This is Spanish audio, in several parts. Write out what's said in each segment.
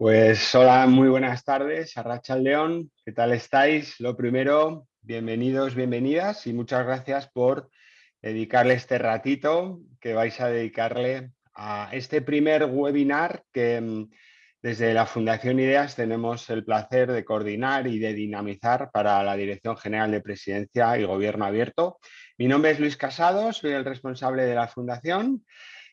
Pues hola, muy buenas tardes, Arracha León, ¿qué tal estáis? Lo primero, bienvenidos, bienvenidas y muchas gracias por dedicarle este ratito que vais a dedicarle a este primer webinar que mm, desde la Fundación Ideas tenemos el placer de coordinar y de dinamizar para la Dirección General de Presidencia y Gobierno Abierto. Mi nombre es Luis Casado, soy el responsable de la Fundación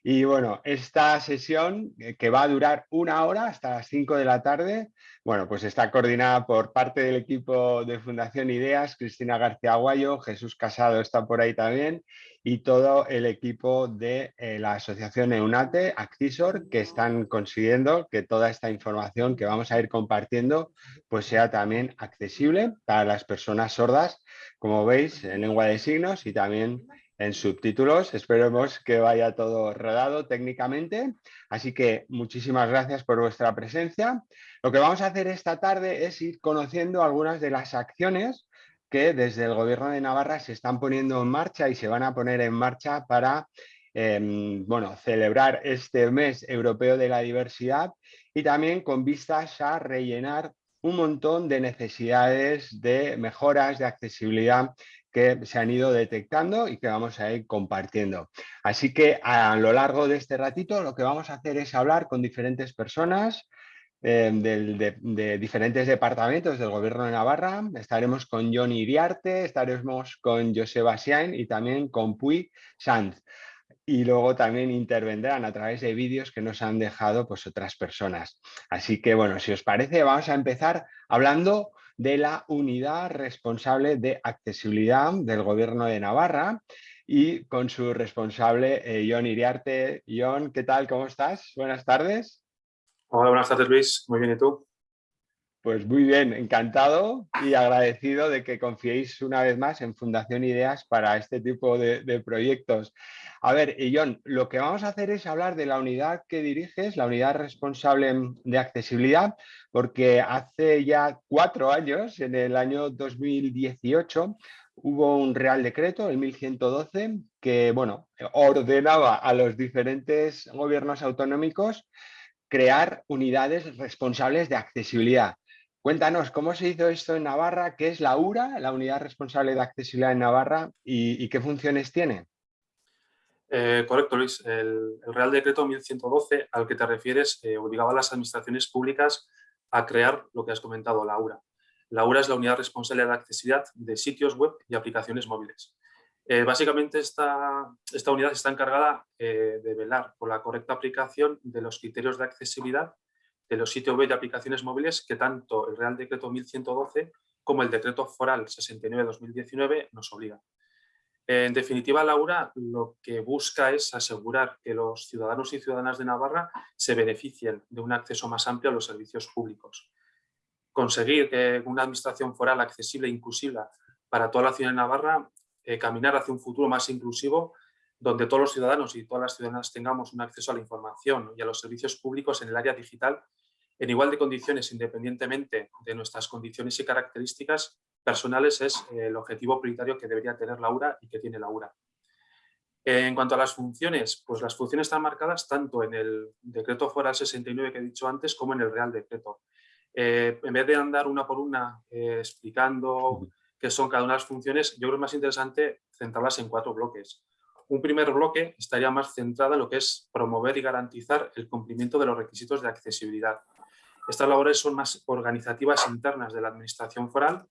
y bueno, esta sesión eh, que va a durar una hora hasta las 5 de la tarde, bueno, pues está coordinada por parte del equipo de Fundación Ideas, Cristina García Aguayo, Jesús Casado está por ahí también y todo el equipo de eh, la asociación EUNATE, Accisor, que están consiguiendo que toda esta información que vamos a ir compartiendo pues sea también accesible para las personas sordas, como veis, en lengua de signos y también en subtítulos. Esperemos que vaya todo rodado técnicamente. Así que muchísimas gracias por vuestra presencia. Lo que vamos a hacer esta tarde es ir conociendo algunas de las acciones que desde el Gobierno de Navarra se están poniendo en marcha y se van a poner en marcha para em, bueno, celebrar este mes europeo de la diversidad y también con vistas a rellenar un montón de necesidades de mejoras de accesibilidad que se han ido detectando y que vamos a ir compartiendo. Así que a lo largo de este ratito lo que vamos a hacer es hablar con diferentes personas eh, de, diferentes departamentos del Gobierno de Navarra. Estaremos con Johnny Iriarte, estaremos con Joseba Siain y también con Puy Sanz. Y luego también intervendrán a través de vídeos que nos han dejado pues, otras personas. Así que, bueno, si os parece, vamos a empezar hablando de la unidad responsable de accesibilidad del Gobierno de Navarra y con su responsable, eh, John Iriarte. John, ¿qué tal? ¿Cómo estás? Buenas tardes. Hola, buenas tardes Luis. Muy bien, ¿y tú? Pues muy bien, encantado y agradecido de que confiéis una vez más en Fundación Ideas para este tipo de, proyectos. A ver, John, lo que vamos a hacer es hablar de la unidad que diriges, la unidad responsable de accesibilidad, porque hace ya cuatro años, en el año 2018, hubo un Real Decreto, el 1112, que bueno, ordenaba a los diferentes gobiernos autonómicos crear unidades responsables de accesibilidad. Cuéntanos, ¿cómo se hizo esto en Navarra? ¿Qué es la URA, la Unidad Responsable de Accesibilidad en Navarra y, qué funciones tiene? Eh, correcto, Luis. El, Real Decreto 1112 al que te refieres eh, obligaba a las administraciones públicas a crear lo que has comentado, la URA. La URA es la Unidad Responsable de Accesibilidad de sitios web y aplicaciones móviles. Eh, básicamente esta, esta, unidad está encargada de velar por la correcta aplicación de los criterios de accesibilidad de los sitios web de aplicaciones móviles que tanto el Real Decreto 1112 como el Decreto Foral 69-2019 nos obligan. En definitiva, Laura lo que busca es asegurar que los ciudadanos y ciudadanas de Navarra se beneficien de un acceso más amplio a los servicios públicos. Conseguir que una administración foral accesible e inclusiva para toda la ciudad de Navarra, eh, caminar hacia un futuro más inclusivo donde todos los ciudadanos y todas las ciudadanas tengamos un acceso a la información y a los servicios públicos en el área digital en igual de condiciones, independientemente de nuestras condiciones y características personales, es el objetivo prioritario que debería tener Laura y que tiene Laura. En cuanto a las funciones, pues las funciones están marcadas tanto en el decreto foral 69 que he dicho antes como en el real decreto. Eh, en vez de andar una por una eh, explicando qué son cada una de las funciones, yo creo que es más interesante centrarlas en cuatro bloques. Un primer bloque estaría más centrado en lo que es promover y garantizar el cumplimiento de los requisitos de accesibilidad. Estas labores son más organizativas internas de la Administración Foral,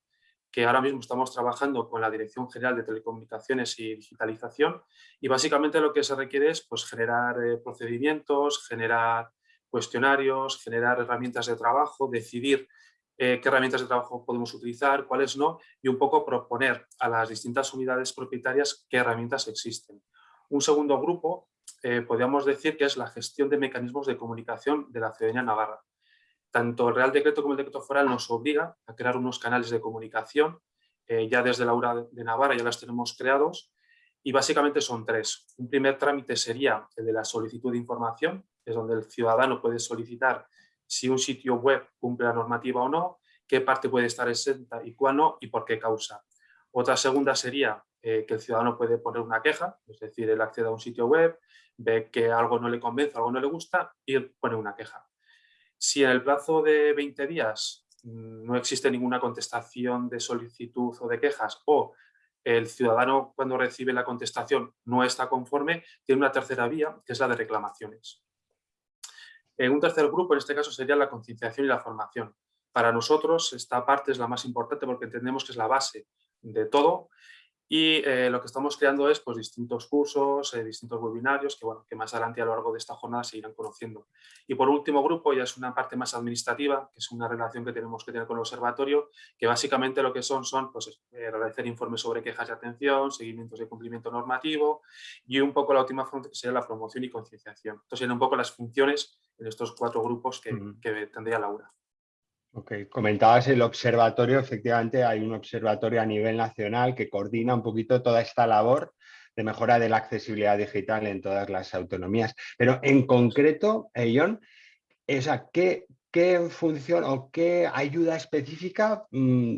que ahora mismo estamos trabajando con la Dirección General de Telecomunicaciones y Digitalización y básicamente lo que se requiere es pues, generar eh, procedimientos, generar cuestionarios, generar herramientas de trabajo, decidir eh, qué herramientas de trabajo podemos utilizar, cuáles no, y un poco proponer a las distintas unidades propietarias qué herramientas existen. Un segundo grupo, eh, podríamos decir que es la gestión de mecanismos de comunicación de la ciudadanía navarra. Tanto el Real Decreto como el Decreto Foral nos obliga a crear unos canales de comunicación, eh, ya desde la URA de Navarra ya las tenemos creados, y básicamente son tres. Un primer trámite sería el de la solicitud de información, es donde el ciudadano puede solicitar si un sitio web cumple la normativa o no, qué parte puede estar exenta y cuál no y por qué causa. Otra segunda sería eh, que el ciudadano puede poner una queja, es decir, él accede a un sitio web, ve que algo no le convence, algo no le gusta y pone una queja. Si en el plazo de 20 días mm, no existe ninguna contestación de solicitud o de quejas o el ciudadano cuando recibe la contestación no está conforme, tiene una tercera vía que es la de reclamaciones. En un tercer grupo, en este caso, sería la concienciación y la formación. Para nosotros esta parte es la más importante porque entendemos que es la base de todo y eh, lo que estamos creando es pues, distintos cursos, eh, distintos webinarios que, bueno, que más adelante a lo largo de esta jornada se irán conociendo. Y por último grupo ya es una parte más administrativa, que es una relación que tenemos que tener con el observatorio, que básicamente lo que son son pues, eh, realizar informes sobre quejas de atención, seguimientos de cumplimiento normativo y un poco la última función que sería la promoción y concienciación. Entonces serían un poco las funciones en estos cuatro grupos que, que tendría Laura. Ok, comentabas el observatorio, efectivamente hay un observatorio a nivel nacional que coordina un poquito toda esta labor de mejora de la accesibilidad digital en todas las autonomías. Pero en concreto, John, ¿qué, ¿qué, función o qué ayuda específica mm,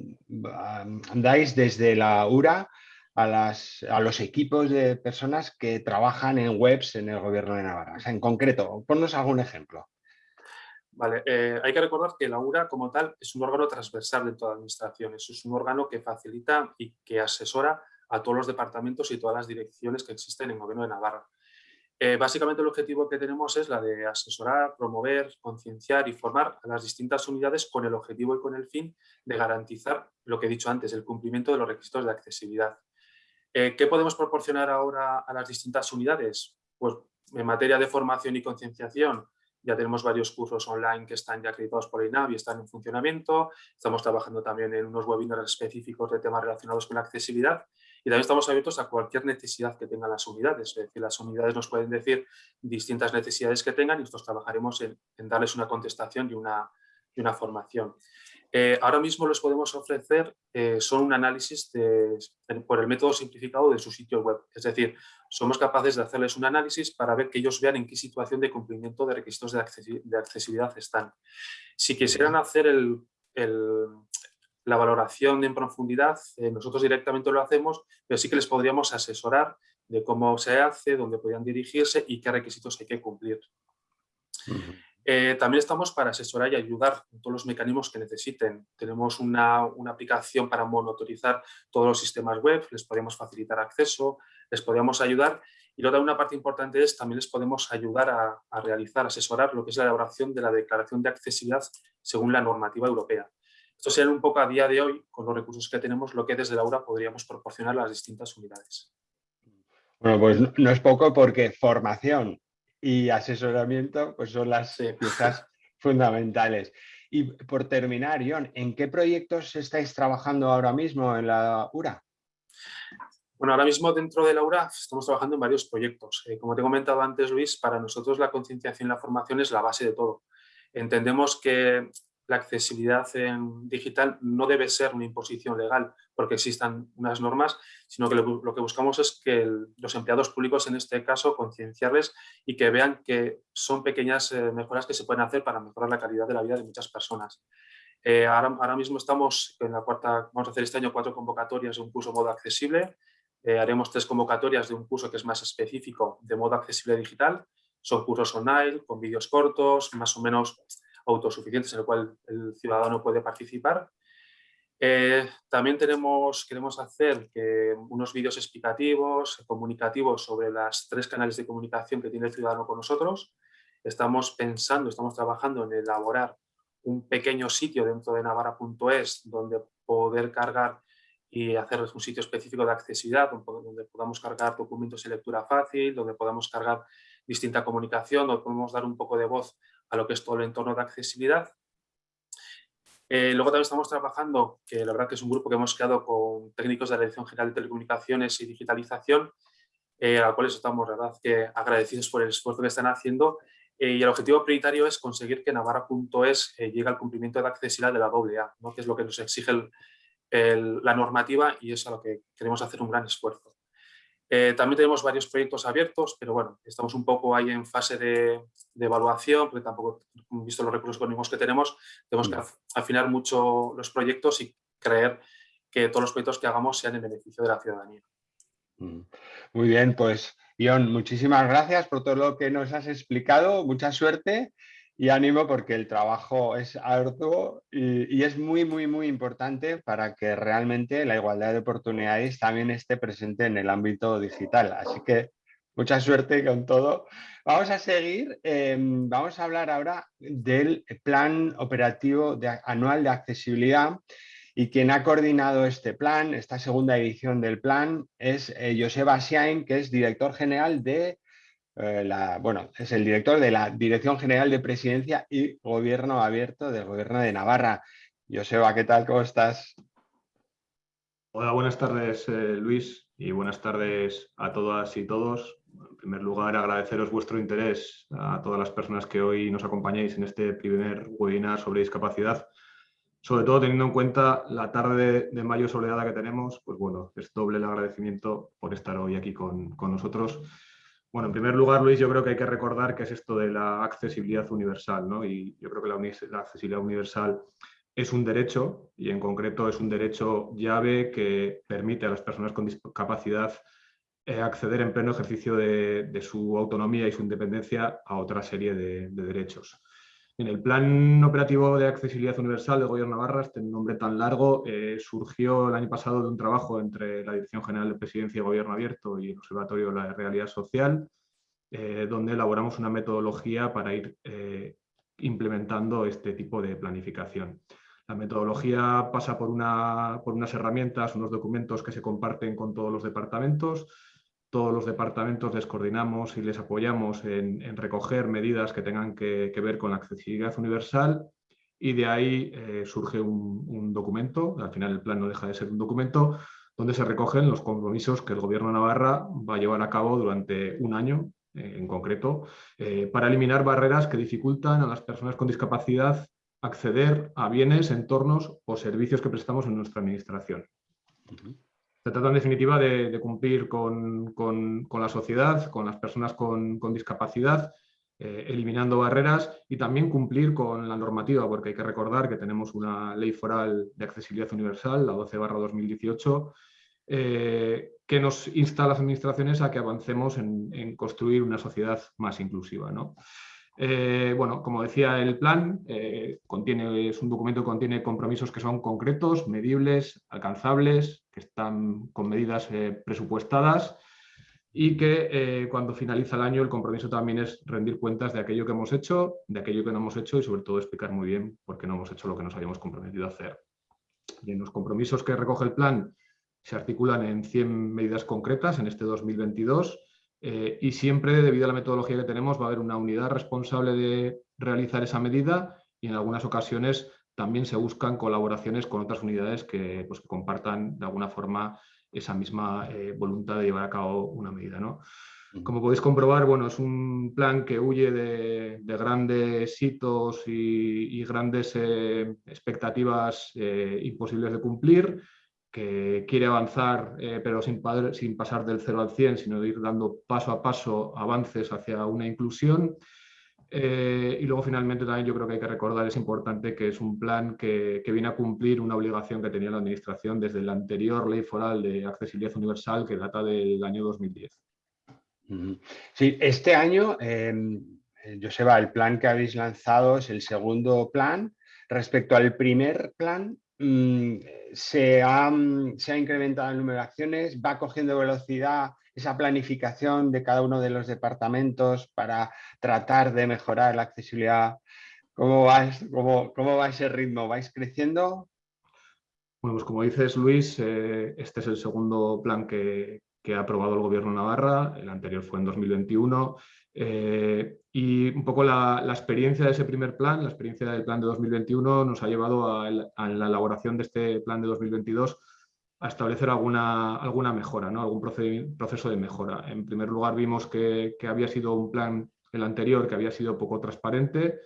dais desde la URA a, las, a, los equipos de personas que trabajan en webs en el gobierno de Navarra? En concreto, ponnos algún ejemplo. Vale, eh, hay que recordar que la URA como tal es un órgano transversal de toda administración, es un órgano que facilita y que asesora a todos los departamentos y todas las direcciones que existen en el Gobierno de Navarra. Eh, básicamente el objetivo que tenemos es la de asesorar, promover, concienciar y formar a las distintas unidades con el objetivo y con el fin de garantizar lo que he dicho antes, el cumplimiento de los requisitos de accesibilidad. Eh, ¿Qué podemos proporcionar ahora a las distintas unidades? Pues en materia de formación y concienciación, ya tenemos varios cursos online que están ya acreditados por INAV y están en funcionamiento. Estamos trabajando también en unos webinars específicos de temas relacionados con la accesibilidad y también estamos abiertos a cualquier necesidad que tengan las unidades. Es decir, las unidades nos pueden decir distintas necesidades que tengan y nosotros trabajaremos en, darles una contestación y una formación. Eh, ahora mismo les podemos ofrecer eh, son un análisis por el método simplificado de su sitio web. Es decir, somos capaces de hacerles un análisis para ver que ellos vean en qué situación de cumplimiento de requisitos de, accesibilidad están. Si quisieran hacer la valoración en profundidad, eh, nosotros directamente lo hacemos, pero sí que les podríamos asesorar de cómo se hace, dónde podrían dirigirse y qué requisitos hay que cumplir. Eh, también estamos para asesorar y ayudar en todos los mecanismos que necesiten. Tenemos una, aplicación para monitorizar todos los sistemas web, les podemos facilitar acceso, les podemos ayudar. Y luego una parte importante es también les podemos ayudar a, realizar, asesorar lo que es la elaboración de la declaración de accesibilidad según la normativa europea. Esto sería un poco a día de hoy, con los recursos que tenemos, lo que desde Laura podríamos proporcionar a las distintas unidades. Bueno, pues no es poco porque formación, y asesoramiento pues son las piezas fundamentales. Y por terminar, Ion, ¿en qué proyectos estáis trabajando ahora mismo en la URA? Bueno, ahora mismo dentro de la URA estamos trabajando en varios proyectos. Eh, como te he comentado antes, Luis, para nosotros la concienciación y la formación es la base de todo. Entendemos que la accesibilidad digital no debe ser una imposición legal porque existan unas normas, sino que lo, que buscamos es que los empleados públicos, en este caso, concienciarles y que vean que son pequeñas eh, mejoras que se pueden hacer para mejorar la calidad de la vida de muchas personas. Eh, ahora, ahora, mismo estamos en la cuarta, vamos a hacer este año cuatro convocatorias de un curso modo accesible, eh, haremos tres convocatorias de un curso que es más específico de modo accesible digital, son cursos online, con vídeos cortos, más o menos autosuficientes en el cual el ciudadano puede participar. Eh, también queremos hacer unos vídeos explicativos, comunicativos sobre las tres canales de comunicación que tiene el ciudadano con nosotros. Estamos pensando, estamos trabajando en elaborar un pequeño sitio dentro de navarra.es donde poder cargar y hacer un sitio específico de accesibilidad, donde podamos cargar documentos de lectura fácil, donde podamos cargar distinta comunicación, donde podemos dar un poco de voz a lo que es todo el entorno de accesibilidad. Eh, luego también estamos trabajando, que la verdad que es un grupo que hemos creado con técnicos de la Dirección General de Telecomunicaciones y Digitalización, eh, a los cuales estamos verdad, que agradecidos por el esfuerzo que están haciendo. Eh, y el objetivo prioritario es conseguir que Navarra.es llegue al cumplimiento de la accesibilidad de la AA, ¿no? que es lo que nos exige la normativa y es a lo que queremos hacer un gran esfuerzo. Eh, también tenemos varios proyectos abiertos, pero bueno, estamos un poco ahí en fase de, evaluación, porque tampoco, visto los recursos económicos que tenemos, tenemos que mm. afinar mucho los proyectos y creer que todos los proyectos que hagamos sean en beneficio de la ciudadanía. Mm. Muy bien, pues Ion, muchísimas gracias por todo lo que nos has explicado, mucha suerte y ánimo porque el trabajo es arduo y, es muy, muy, muy importante para que realmente la igualdad de oportunidades también esté presente en el ámbito digital. Así que mucha suerte con todo. Vamos a seguir, em, vamos a hablar ahora del plan operativo anual de accesibilidad y quien ha coordinado este plan, esta segunda edición del plan, es eh, Joseba Siain, que es director general de eh, bueno, es el director de la Dirección General de Presidencia y Gobierno Abierto del Gobierno de Navarra. Joseba, ¿qué tal? ¿Cómo estás? Hola, buenas tardes, eh, Luis, y buenas tardes a todas y todos. En primer lugar, agradeceros vuestro interés a todas las personas que hoy nos acompañáis en este primer webinar sobre discapacidad. Sobre todo teniendo en cuenta la tarde de mayo soleada que tenemos, pues bueno, es doble el agradecimiento por estar hoy aquí con, con nosotros bueno, en primer lugar, Luis, yo creo que hay que recordar que es esto de la accesibilidad universal, ¿no? Y yo creo que la, accesibilidad universal es un derecho y en concreto es un derecho llave que permite a las personas con discapacidad eh, acceder en pleno ejercicio de, su autonomía y su independencia a otra serie de, derechos. En el Plan Operativo de Accesibilidad Universal del Gobierno de Navarra, este nombre tan largo, eh, surgió el año pasado de un trabajo entre la Dirección General de Presidencia y Gobierno Abierto y el Observatorio de la Realidad Social, eh, donde elaboramos una metodología para ir eh, implementando este tipo de planificación. La metodología pasa por, una, por unas herramientas, unos documentos que se comparten con todos los departamentos, todos los departamentos les coordinamos y les apoyamos en, recoger medidas que tengan que, ver con la accesibilidad universal y de ahí eh, surge un, documento, al final el plan no deja de ser un documento, donde se recogen los compromisos que el Gobierno de Navarra va a llevar a cabo durante un año eh, en concreto, eh, para eliminar barreras que dificultan a las personas con discapacidad acceder a bienes, entornos o servicios que prestamos en nuestra administración. Se trata en definitiva de, cumplir con, la sociedad, con las personas con, discapacidad, eh, eliminando barreras y también cumplir con la normativa, porque hay que recordar que tenemos una ley foral de accesibilidad universal, la 12 2018, eh, que nos insta a las administraciones a que avancemos en, construir una sociedad más inclusiva. Eh, bueno, como decía el plan, contiene, es un documento que contiene compromisos que son concretos, medibles, alcanzables, están con medidas eh, presupuestadas y que eh, cuando finaliza el año el compromiso también es rendir cuentas de aquello que hemos hecho, de aquello que no hemos hecho y sobre todo explicar muy bien por qué no hemos hecho lo que nos habíamos comprometido a hacer. Y en los compromisos que recoge el plan se articulan en 100 medidas concretas en este 2022 eh, y siempre, debido a la metodología que tenemos, va a haber una unidad responsable de realizar esa medida y en algunas ocasiones también se buscan colaboraciones con otras unidades que, pues, compartan de alguna forma esa misma eh, voluntad de llevar a cabo una medida. ¿no? Como podéis comprobar, bueno, es un plan que huye de, grandes hitos y, grandes eh, expectativas eh, imposibles de cumplir, que quiere avanzar, pero sin, sin pasar del 0 al 100, sino de ir dando paso a paso avances hacia una inclusión eh, y luego finalmente también yo creo que hay que recordar, es importante que es un plan que, viene a cumplir una obligación que tenía la Administración desde la anterior Ley Foral de Accesibilidad Universal que data del año 2010. Sí, este año, eh, Joseba, el plan que habéis lanzado es el segundo plan. Respecto al primer plan, mm, se, ha, se ha incrementado el número de acciones, va cogiendo velocidad esa planificación de cada uno de los departamentos para tratar de mejorar la accesibilidad? ¿Cómo va, cómo, cómo va ese ritmo? ¿Vais creciendo? Bueno, pues como dices Luis, eh, este es el segundo plan que, ha aprobado el Gobierno de Navarra, el anterior fue en 2021, eh, y un poco la, experiencia de ese primer plan, la experiencia del plan de 2021 nos ha llevado a la elaboración de este plan de 2022 a establecer alguna, alguna mejora, ¿no? algún proceso de mejora. En primer lugar, vimos que, había sido un plan, el anterior, que había sido poco transparente.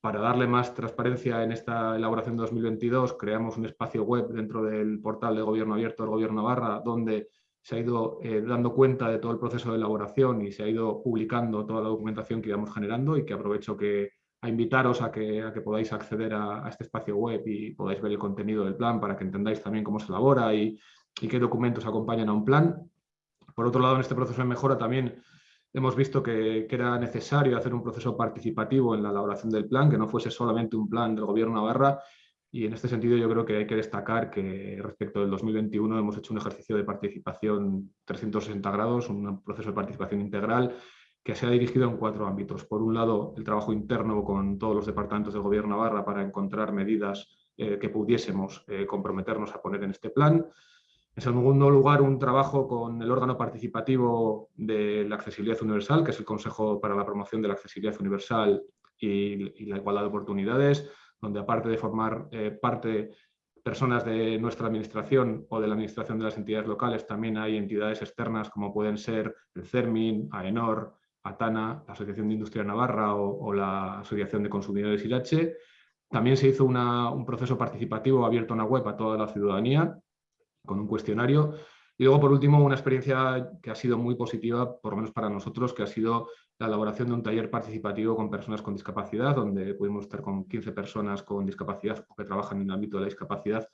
Para darle más transparencia en esta elaboración de 2022, creamos un espacio web dentro del portal de Gobierno Abierto del Gobierno Navarra, donde se ha ido eh, dando cuenta de todo el proceso de elaboración y se ha ido publicando toda la documentación que íbamos generando y que aprovecho que, a invitaros a que, a que podáis acceder a, este espacio web y podáis ver el contenido del plan para que entendáis también cómo se elabora y, qué documentos acompañan a un plan. Por otro lado, en este proceso de mejora también hemos visto que, era necesario hacer un proceso participativo en la elaboración del plan, que no fuese solamente un plan del Gobierno Navarra, y en este sentido yo creo que hay que destacar que respecto del 2021 hemos hecho un ejercicio de participación 360 grados, un proceso de participación integral que se ha dirigido en cuatro ámbitos. Por un lado, el trabajo interno con todos los departamentos del Gobierno Navarra para encontrar medidas eh, que pudiésemos eh, comprometernos a poner en este plan. En segundo lugar, un trabajo con el órgano participativo de la accesibilidad universal, que es el Consejo para la Promoción de la Accesibilidad Universal y, la Igualdad de Oportunidades, donde aparte de formar eh, parte personas de nuestra administración o de la administración de las entidades locales, también hay entidades externas como pueden ser el CERMIN, AENOR, ATANA, la Asociación de Industria Navarra o, la Asociación de Consumidores IRACHE. También se hizo un proceso participativo abierto en la web a toda la ciudadanía, con un cuestionario. Y luego, por último, una experiencia que ha sido muy positiva, por lo menos para nosotros, que ha sido la elaboración de un taller participativo con personas con discapacidad, donde pudimos estar con 15 personas con discapacidad o que trabajan en el ámbito de la discapacidad,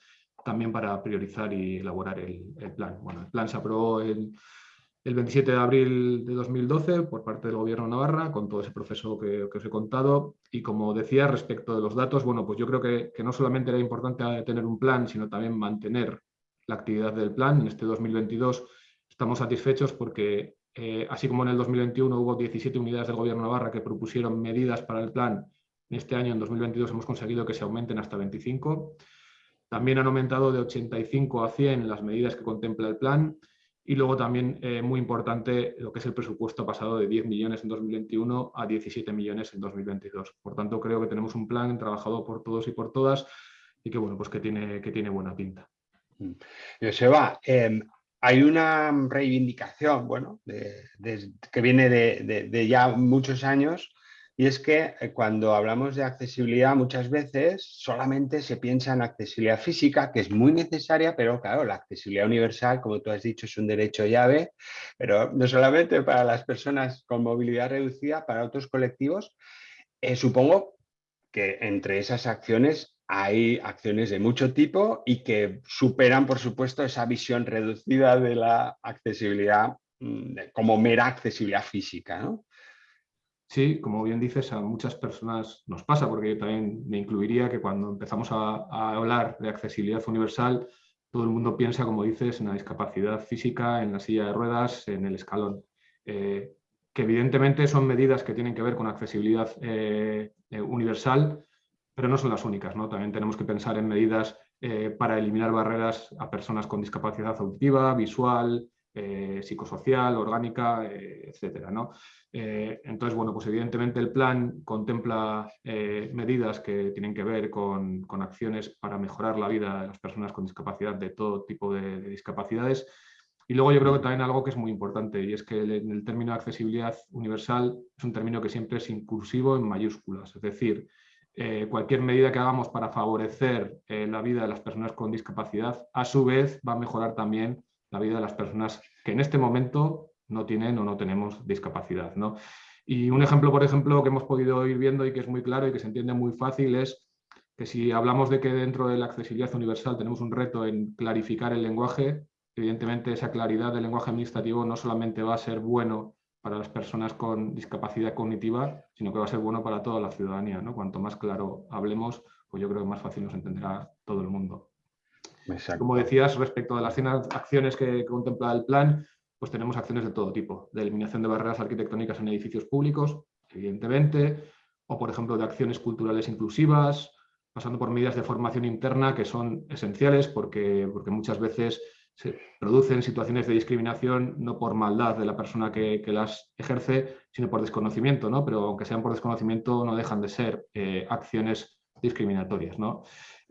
también para priorizar y elaborar el, plan. Bueno, el plan se aprobó el, el 27 de abril de 2012 por parte del Gobierno Navarra, con todo ese proceso que, os he contado. Y como decía, respecto de los datos, bueno, pues yo creo que, que no solamente era importante tener un plan, sino también mantener la actividad del plan. En este 2022 estamos satisfechos porque, eh, así como en el 2021 hubo 17 unidades del Gobierno Navarra que propusieron medidas para el plan, en este año, en 2022, hemos conseguido que se aumenten hasta 25. También han aumentado de 85 a 100 las medidas que contempla el plan. Y luego también, eh, muy importante, lo que es el presupuesto pasado de 10 millones en 2021 a 17 millones en 2022. Por tanto, creo que tenemos un plan trabajado por todos y por todas y que, bueno, pues que tiene, que tiene buena pinta. Mm. Joseba, eh, hay una reivindicación bueno, que viene de, ya muchos años y es que eh, cuando hablamos de accesibilidad muchas veces solamente se piensa en accesibilidad física, que es muy necesaria, pero claro, la accesibilidad universal, como tú has dicho, es un derecho llave, pero no solamente para las personas con movilidad reducida, para otros colectivos. Eh, supongo que entre esas acciones hay acciones de mucho tipo y que superan, por supuesto, esa visión reducida de la accesibilidad mm, como mera accesibilidad física. ¿no? Sí, como bien dices, a muchas personas nos pasa, porque yo también me incluiría que cuando empezamos a, hablar de accesibilidad universal, todo el mundo piensa, como dices, en la discapacidad física, en la silla de ruedas, en el escalón. Eh, que evidentemente son medidas que tienen que ver con accesibilidad eh, eh, universal, pero no son las únicas. ¿no? También tenemos que pensar en medidas para eliminar barreras a personas con discapacidad auditiva, visual, eh, psicosocial, orgánica, eh, etcétera. ¿no? entonces, bueno, pues evidentemente el plan contempla medidas que tienen que ver con, acciones para mejorar la vida de las personas con discapacidad, de todo tipo de, discapacidades. Y luego yo creo que también algo que es muy importante y es que el, el término de accesibilidad universal es un término que siempre es inclusivo en mayúsculas, es decir, eh, cualquier medida que hagamos para favorecer eh, la vida de las personas con discapacidad, a su vez va a mejorar también la vida de las personas que en este momento no tienen o no tenemos discapacidad. ¿no? Y un ejemplo, por ejemplo, que hemos podido ir viendo y que es muy claro y que se entiende muy fácil es que si hablamos de que dentro de la accesibilidad universal tenemos un reto en clarificar el lenguaje, evidentemente esa claridad del lenguaje administrativo no solamente va a ser bueno para las personas con discapacidad cognitiva, sino que va a ser bueno para toda la ciudadanía. ¿no? Cuanto más claro hablemos, pues yo creo que más fácil nos entenderá todo el mundo. Como decías, respecto a las acciones que, contempla el plan, pues tenemos acciones de todo tipo, de eliminación de barreras arquitectónicas en edificios públicos, evidentemente, o por ejemplo de acciones culturales inclusivas, pasando por medidas de formación interna que son esenciales porque, porque muchas veces se producen situaciones de discriminación no por maldad de la persona que, las ejerce, sino por desconocimiento, ¿no? pero aunque sean por desconocimiento no dejan de ser eh, acciones discriminatorias. ¿no?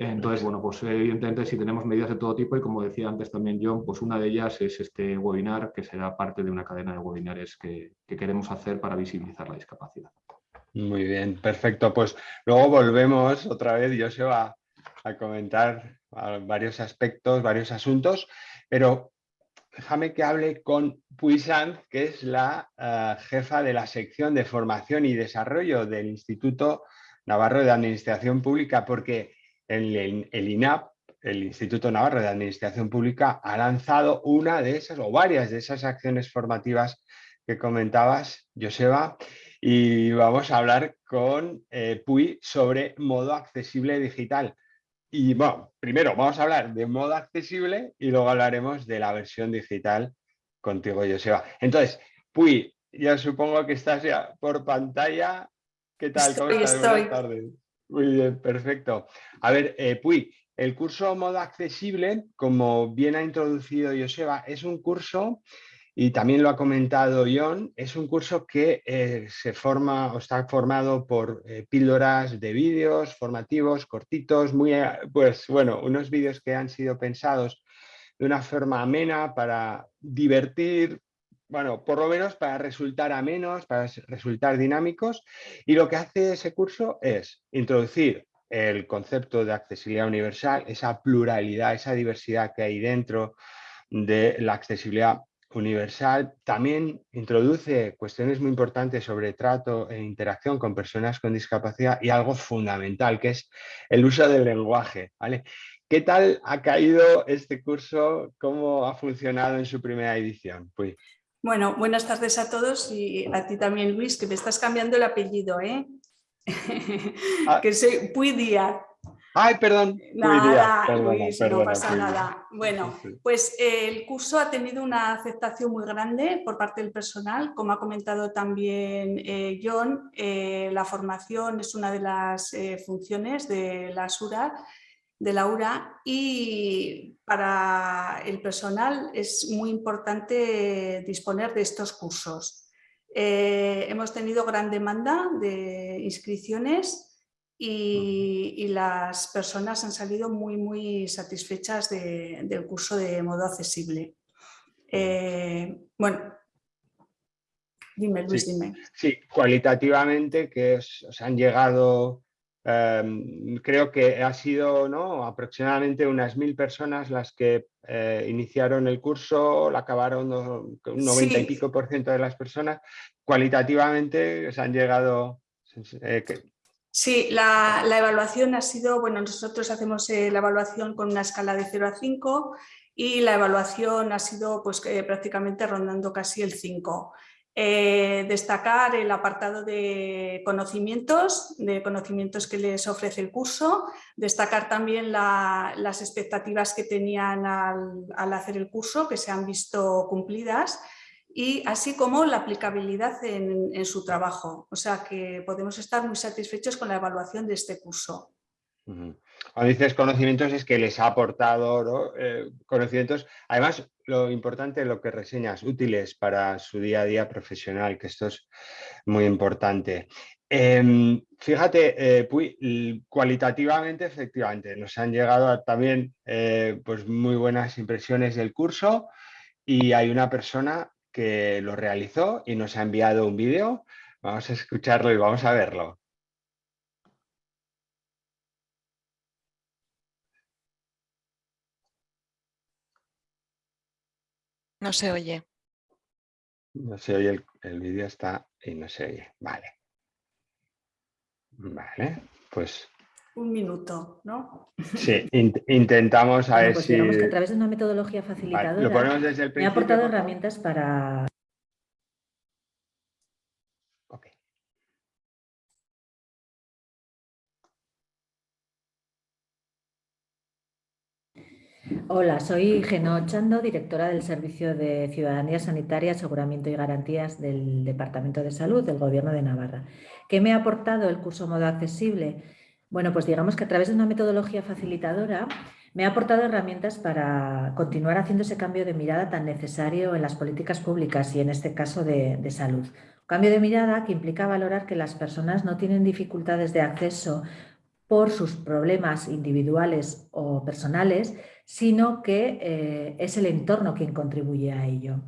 Entonces, bueno, pues evidentemente si tenemos medidas de todo tipo y como decía antes también John, pues una de ellas es este webinar que será parte de una cadena de webinares que, queremos hacer para visibilizar la discapacidad. Muy bien, perfecto. Pues luego volvemos otra vez, yo se va a comentar varios aspectos, varios asuntos. Pero déjame que hable con Puissant, que es la eh, jefa de la sección de formación y desarrollo del Instituto Navarro de Administración Pública, porque el, el INAP, el Instituto Navarro de Administración Pública, ha lanzado una de esas o varias de esas acciones formativas que comentabas, Joseba, y vamos a hablar con eh, Puy sobre modo accesible digital. Y bueno, primero vamos a hablar de modo accesible y luego hablaremos de la versión digital contigo, Joseba. Entonces, Puy, ya supongo que estás ya por pantalla. ¿Qué tal? ¿Cómo estás? Buenas tardes. Muy bien, perfecto. A ver, eh, Puy, el curso Modo Accesible, como bien ha introducido Joseba, es un curso, y también lo ha comentado John, es un curso que eh, se forma o está formado por eh, píldoras de vídeos formativos, cortitos, muy, pues bueno, unos vídeos que han sido pensados de una forma amena para divertir, bueno, por lo menos para resultar amenos, para resultar dinámicos. Y lo que hace ese curso es introducir el concepto de accesibilidad universal, esa pluralidad, esa diversidad que hay dentro de la accesibilidad universal. También introduce cuestiones muy importantes sobre trato e interacción con personas con discapacidad y algo fundamental, que es el uso del lenguaje. ¿Qué tal ha caído este curso? ¿Cómo ha funcionado en su primera edición? Pues, bueno, buenas tardes a todos y a ti también, Luis, que me estás cambiando el apellido, ¿eh? Ah. que soy Puy Díaz. Ay, perdón. Nada, Luis, no pasa nada. Bueno, pues eh, el curso ha tenido una aceptación muy grande por parte del personal. Como ha comentado también eh, John, eh, la formación es una de las funciones de la SURA de Laura y para el personal es muy importante disponer de estos cursos. Eh, hemos tenido gran demanda de inscripciones y, las personas han salido muy, muy satisfechas del curso de modo accesible. Eh, bueno, dime Luis, dime. Sí, cualitativamente que os han llegado Em, creo que ha sido ¿no? aproximadamente unas mil personas las que eh, iniciaron el curso, la acabaron un 90 y pico por ciento de las personas. Cualitativamente se han llegado... Eh, sí, la, evaluación ha sido, bueno, nosotros hacemos eh, la evaluación con una escala de 0 a 5 y la evaluación ha sido pues, prácticamente rondando casi el 5. Eh, destacar el apartado de conocimientos, de conocimientos que les ofrece el curso, destacar también las expectativas que tenían al, hacer el curso, que se han visto cumplidas, y así como la aplicabilidad en su trabajo. O sea que podemos estar muy satisfechos con la evaluación de este curso. Cuando dices conocimientos es que les ha aportado eh, conocimientos, además lo importante, lo que reseñas, útiles para su día a día profesional, que esto es muy importante. Em, fíjate, eh, cualitativamente, efectivamente, nos han llegado también eh, pues muy buenas impresiones del curso y hay una persona que lo realizó y nos ha enviado un vídeo. Vamos a escucharlo y vamos a verlo. No se oye. No se oye, el, vídeo está y no se oye. Vale. Vale, pues... Un minuto, ¿no? Sí, intentamos a ver pues si... que a través de una metodología facilitadora me ha aportado herramientas para Hola, soy Geno Chando, directora del Servicio de Ciudadanía Sanitaria, Aseguramiento y Garantías del Departamento de Salud del Gobierno de Navarra. ¿Qué me ha aportado el curso Modo Accesible? Bueno, pues digamos que a través de una metodología facilitadora me ha aportado herramientas para continuar haciendo ese cambio de mirada tan necesario en las políticas públicas y en este caso de, salud. Cambio de mirada que implica valorar que las personas no tienen dificultades de acceso por sus problemas individuales o personales, sino que eh, es el entorno quien contribuye a ello.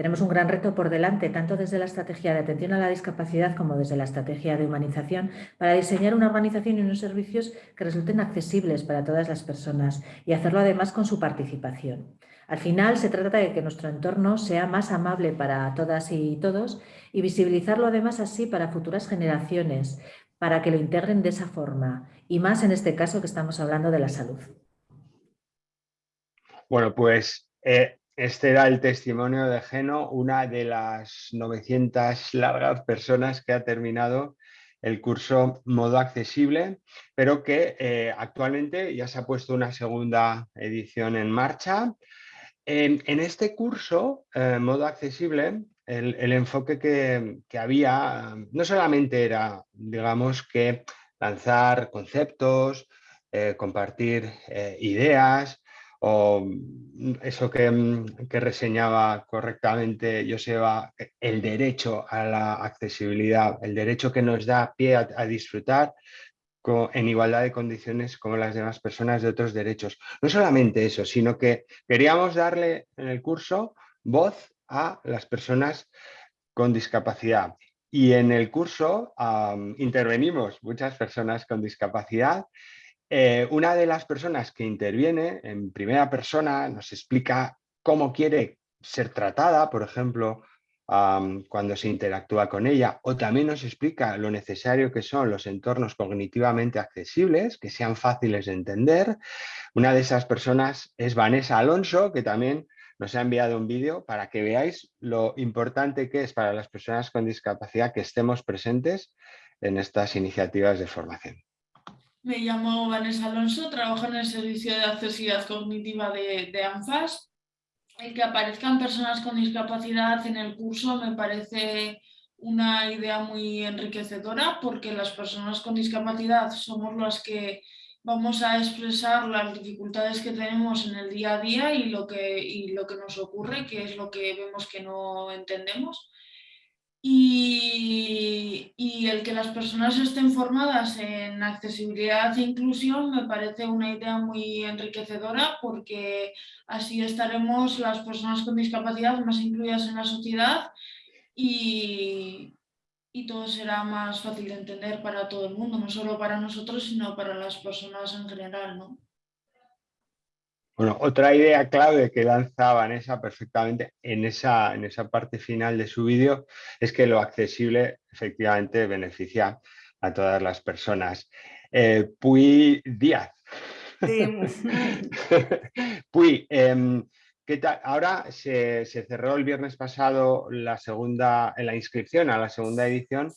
Tenemos un gran reto por delante, tanto desde la estrategia de atención a la discapacidad como desde la estrategia de humanización, para diseñar una organización y unos servicios que resulten accesibles para todas las personas y hacerlo además con su participación. Al final se trata de que nuestro entorno sea más amable para todas y todos y visibilizarlo además así para futuras generaciones, para que lo integren de esa forma y más en este caso que estamos hablando de la salud. Bueno, pues eh, este era el testimonio de Geno, una de las 900 largas personas que ha terminado el curso modo accesible, pero que eh, actualmente ya se ha puesto una segunda edición en marcha. En, este curso, eh, modo accesible, el, enfoque que, había no solamente era, digamos, que lanzar conceptos, compartir ideas, o mm, eso mm, que, reseñaba correctamente Joseba, el derecho a la accesibilidad, el derecho que nos da pie a, disfrutar en igualdad de condiciones como las demás personas de otros derechos. No solamente eso, sino que queríamos darle en el curso voz a las personas con discapacidad. Y en el curso intervenimos muchas personas con discapacidad eh, una de las personas que interviene en primera persona nos explica cómo quiere ser tratada, por ejemplo, cuando se interactúa con ella, o también nos explica lo necesario que son los entornos cognitivamente accesibles, que sean fáciles de entender. Una de esas personas es Vanessa Alonso, que también nos ha enviado un vídeo para que veáis lo importante que es para las personas con discapacidad que estemos presentes en estas iniciativas de formación. Me llamo Vanessa Alonso, trabajo en el Servicio de Accesibilidad Cognitiva de, ANFAS. El que aparezcan personas con discapacidad en el curso me parece una idea muy enriquecedora porque las personas con discapacidad somos las que vamos a expresar las dificultades que tenemos en el día a día y lo que, y lo que nos ocurre, que es lo que vemos que no entendemos. Y, el que las personas estén formadas en accesibilidad e inclusión me parece una idea muy enriquecedora porque así estaremos las personas con discapacidad más incluidas en la sociedad y, y todo será más fácil de entender para todo el mundo, no solo para nosotros, sino para las personas en general. ¿no? Bueno, otra idea clave que lanza Vanessa perfectamente en esa, en esa parte final de su vídeo es que lo accesible efectivamente beneficia a todas las personas. Eh, Puy Díaz. Puy, em, ¿qué tal? Ahora se, se, cerró el viernes pasado la segunda, la inscripción a la segunda edición.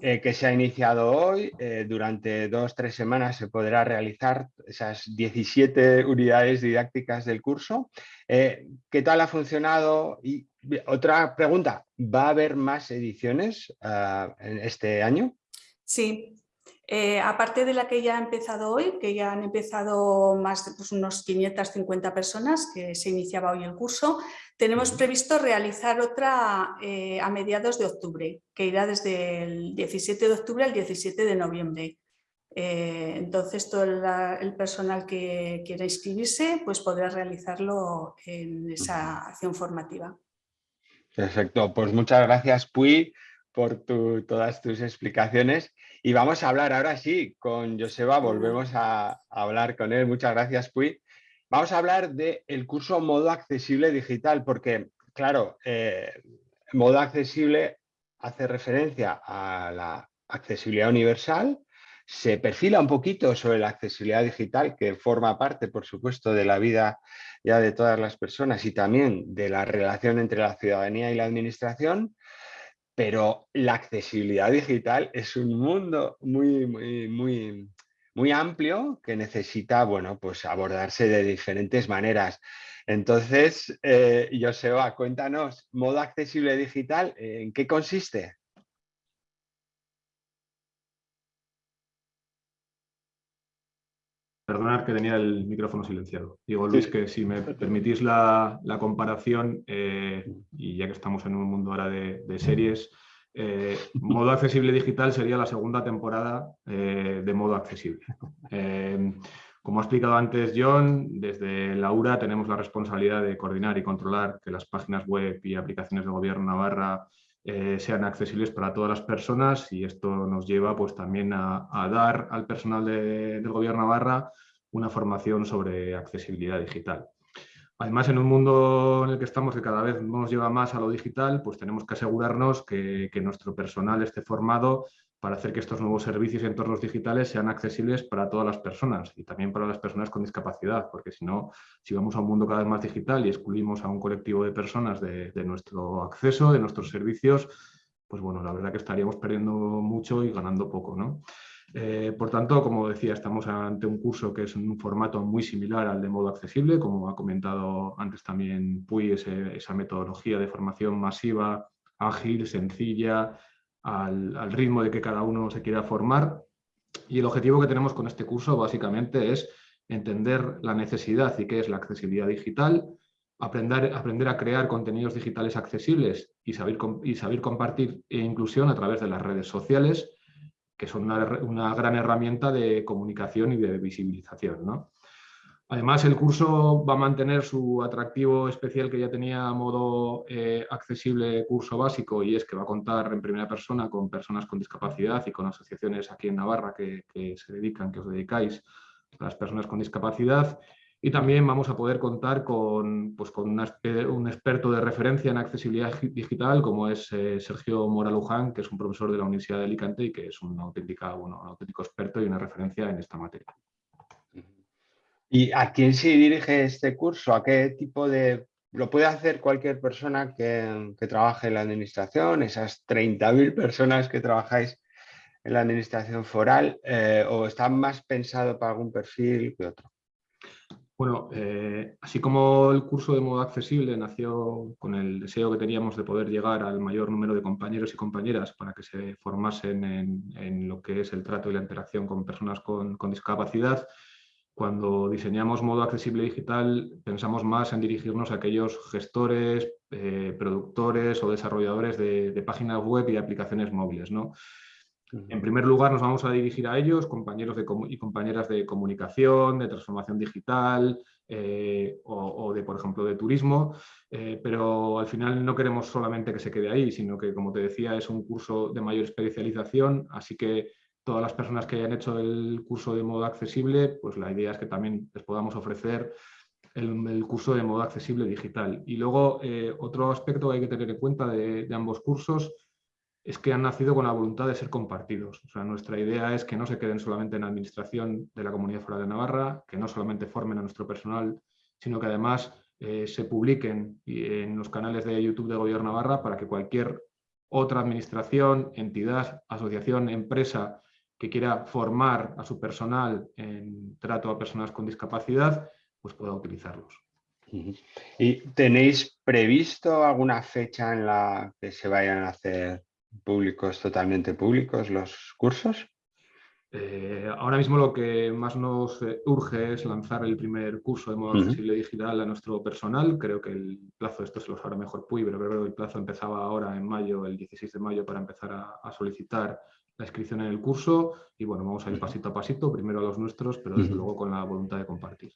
Eh, que se ha iniciado hoy. Eh, durante dos o tres semanas se podrá realizar esas 17 unidades didácticas del curso. Eh, ¿Qué tal ha funcionado? Y otra pregunta, ¿va a haber más ediciones ah, en este año? Sí, aparte de la que ya ha empezado hoy, que ya han empezado más de pues, unos 550 personas que se iniciaba hoy el curso, tenemos previsto realizar otra eh, a mediados de octubre, que irá desde el 17 de octubre al 17 de noviembre. Eh, entonces, todo el, personal que quiera inscribirse pues podrá realizarlo en esa acción formativa. Perfecto, pues muchas gracias Puy por todas tus explicaciones y vamos a hablar ahora sí con Joseba, volvemos a, hablar con él. Muchas gracias Puy. Vamos a hablar del curso modo accesible digital, porque, claro, eh, modo accesible hace referencia a la accesibilidad universal, se perfila un poquito sobre la accesibilidad digital, que forma parte, por supuesto, de la vida ya de todas las personas y también de la relación entre la ciudadanía y la administración, pero la accesibilidad digital es un mundo muy, muy, muy, muy amplio que necesita bueno, pues abordarse de diferentes maneras. Entonces, eh, Joseba, cuéntanos, modo accesible digital, ¿en qué consiste? Perdonad que tenía el micrófono silenciado. Digo, Luis, que si me permitís la, comparación, eh, y ya que estamos en un mundo ahora de series, eh, modo accesible digital sería la segunda temporada eh, de modo accesible. Como ha explicado antes John, desde la URA tenemos la responsabilidad de coordinar y controlar que las páginas web y aplicaciones de gobierno Navarra sean accesibles para todas las personas y esto nos lleva pues, también a, dar al personal del gobierno Navarra una formación sobre accesibilidad digital. Además, en un mundo en el que estamos que cada vez nos lleva más a lo digital, pues tenemos que asegurarnos que, nuestro personal esté formado para hacer que estos nuevos servicios y entornos digitales sean accesibles para todas las personas y también para las personas con discapacidad, porque si no, si vamos a un mundo cada vez más digital y excluimos a un colectivo de personas de, nuestro acceso, de nuestros servicios, pues bueno, la verdad que estaríamos perdiendo mucho y ganando poco. ¿no? Eh, por tanto, como decía, estamos ante un curso que es un formato muy similar al de modo accesible, como ha comentado antes también Puy, esa metodología de formación masiva, ágil, sencilla, al, ritmo de que cada uno se quiera formar. Y el objetivo que tenemos con este curso básicamente es entender la necesidad y qué es la accesibilidad digital, aprender, aprender a crear contenidos digitales accesibles y saber, y saber compartir e inclusión a través de las redes sociales, que son una, una gran herramienta de comunicación y de visibilización. ¿no? Además, el curso va a mantener su atractivo especial que ya tenía a modo eh, accesible curso básico y es que va a contar en primera persona con personas con discapacidad y con asociaciones aquí en Navarra que, se dedican, que os dedicáis a las personas con discapacidad. Y también vamos a poder contar con, pues, con un experto de referencia en accesibilidad digital como es eh, Sergio Moraluján, que es un profesor de la Universidad de Alicante y que es un, auténtica, bueno, un auténtico experto y una referencia en esta materia. ¿Y a quién se dirige este curso? ¿A qué tipo de...? ¿Lo puede hacer cualquier persona que, trabaje en la administración? Esas 30.000 personas que trabajáis en la administración foral eh, o está más pensado para algún perfil que otro? Bueno, eh, así como el curso de modo accesible nació con el deseo que teníamos de poder llegar al mayor número de compañeros y compañeras para que se formasen en, lo que es el trato y la interacción con personas con discapacidad, cuando diseñamos modo accesible digital, pensamos más en dirigirnos a aquellos gestores, eh, productores o desarrolladores de, páginas web y aplicaciones móviles. ¿no? En primer lugar, nos vamos a dirigir a ellos, compañeros y compañeras de comunicación, de transformación digital eh, o, de, por ejemplo, de turismo, eh, pero al final no queremos solamente que se quede ahí, sino que, como te decía, es un curso de mayor especialización, así que todas las personas que hayan hecho el curso de modo accesible, pues la idea es que también les podamos ofrecer el, curso de modo accesible digital. Y luego eh, otro aspecto que hay que tener en cuenta de, ambos cursos es que han nacido con la voluntad de ser compartidos. O sea, nuestra idea es que no se queden solamente en administración de la Comunidad Foral de Navarra, que no solamente formen a nuestro personal, sino que además eh, se publiquen en los canales de YouTube de Gobierno Navarra para que cualquier otra administración, entidad, asociación, empresa que quiera formar a su personal en trato a personas con discapacidad, pues pueda utilizarlos. ¿Y tenéis previsto alguna fecha en la que se vayan a hacer públicos, totalmente públicos, los cursos? Eh, ahora mismo lo que más nos eh, urge es lanzar el primer curso de modo accesible digital a nuestro personal. Creo que el plazo, esto se lo sabrá mejor Puy, pero creo que el plazo empezaba ahora en mayo, el 16 de mayo, para empezar a solicitar la inscripción en el curso y bueno, vamos a ir pasito a pasito, primero a los nuestros, pero desde luego con la voluntad de compartir.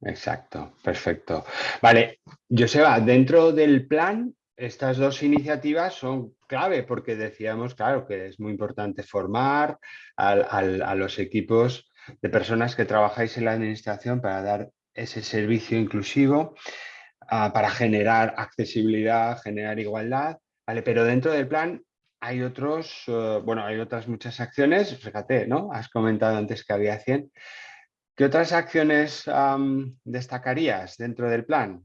Exacto, perfecto. Vale, Joseba, dentro del plan, estas dos iniciativas son clave porque decíamos, claro, que es muy importante formar a los equipos de personas que trabajáis en la administración para dar ese servicio inclusivo, ah, para generar accesibilidad, generar igualdad, ¿vale? Pero dentro del plan hay otros, eh, bueno, hay otras muchas acciones, fíjate, ¿no? Has comentado antes que había 100. ¿Qué otras acciones destacarías dentro del plan?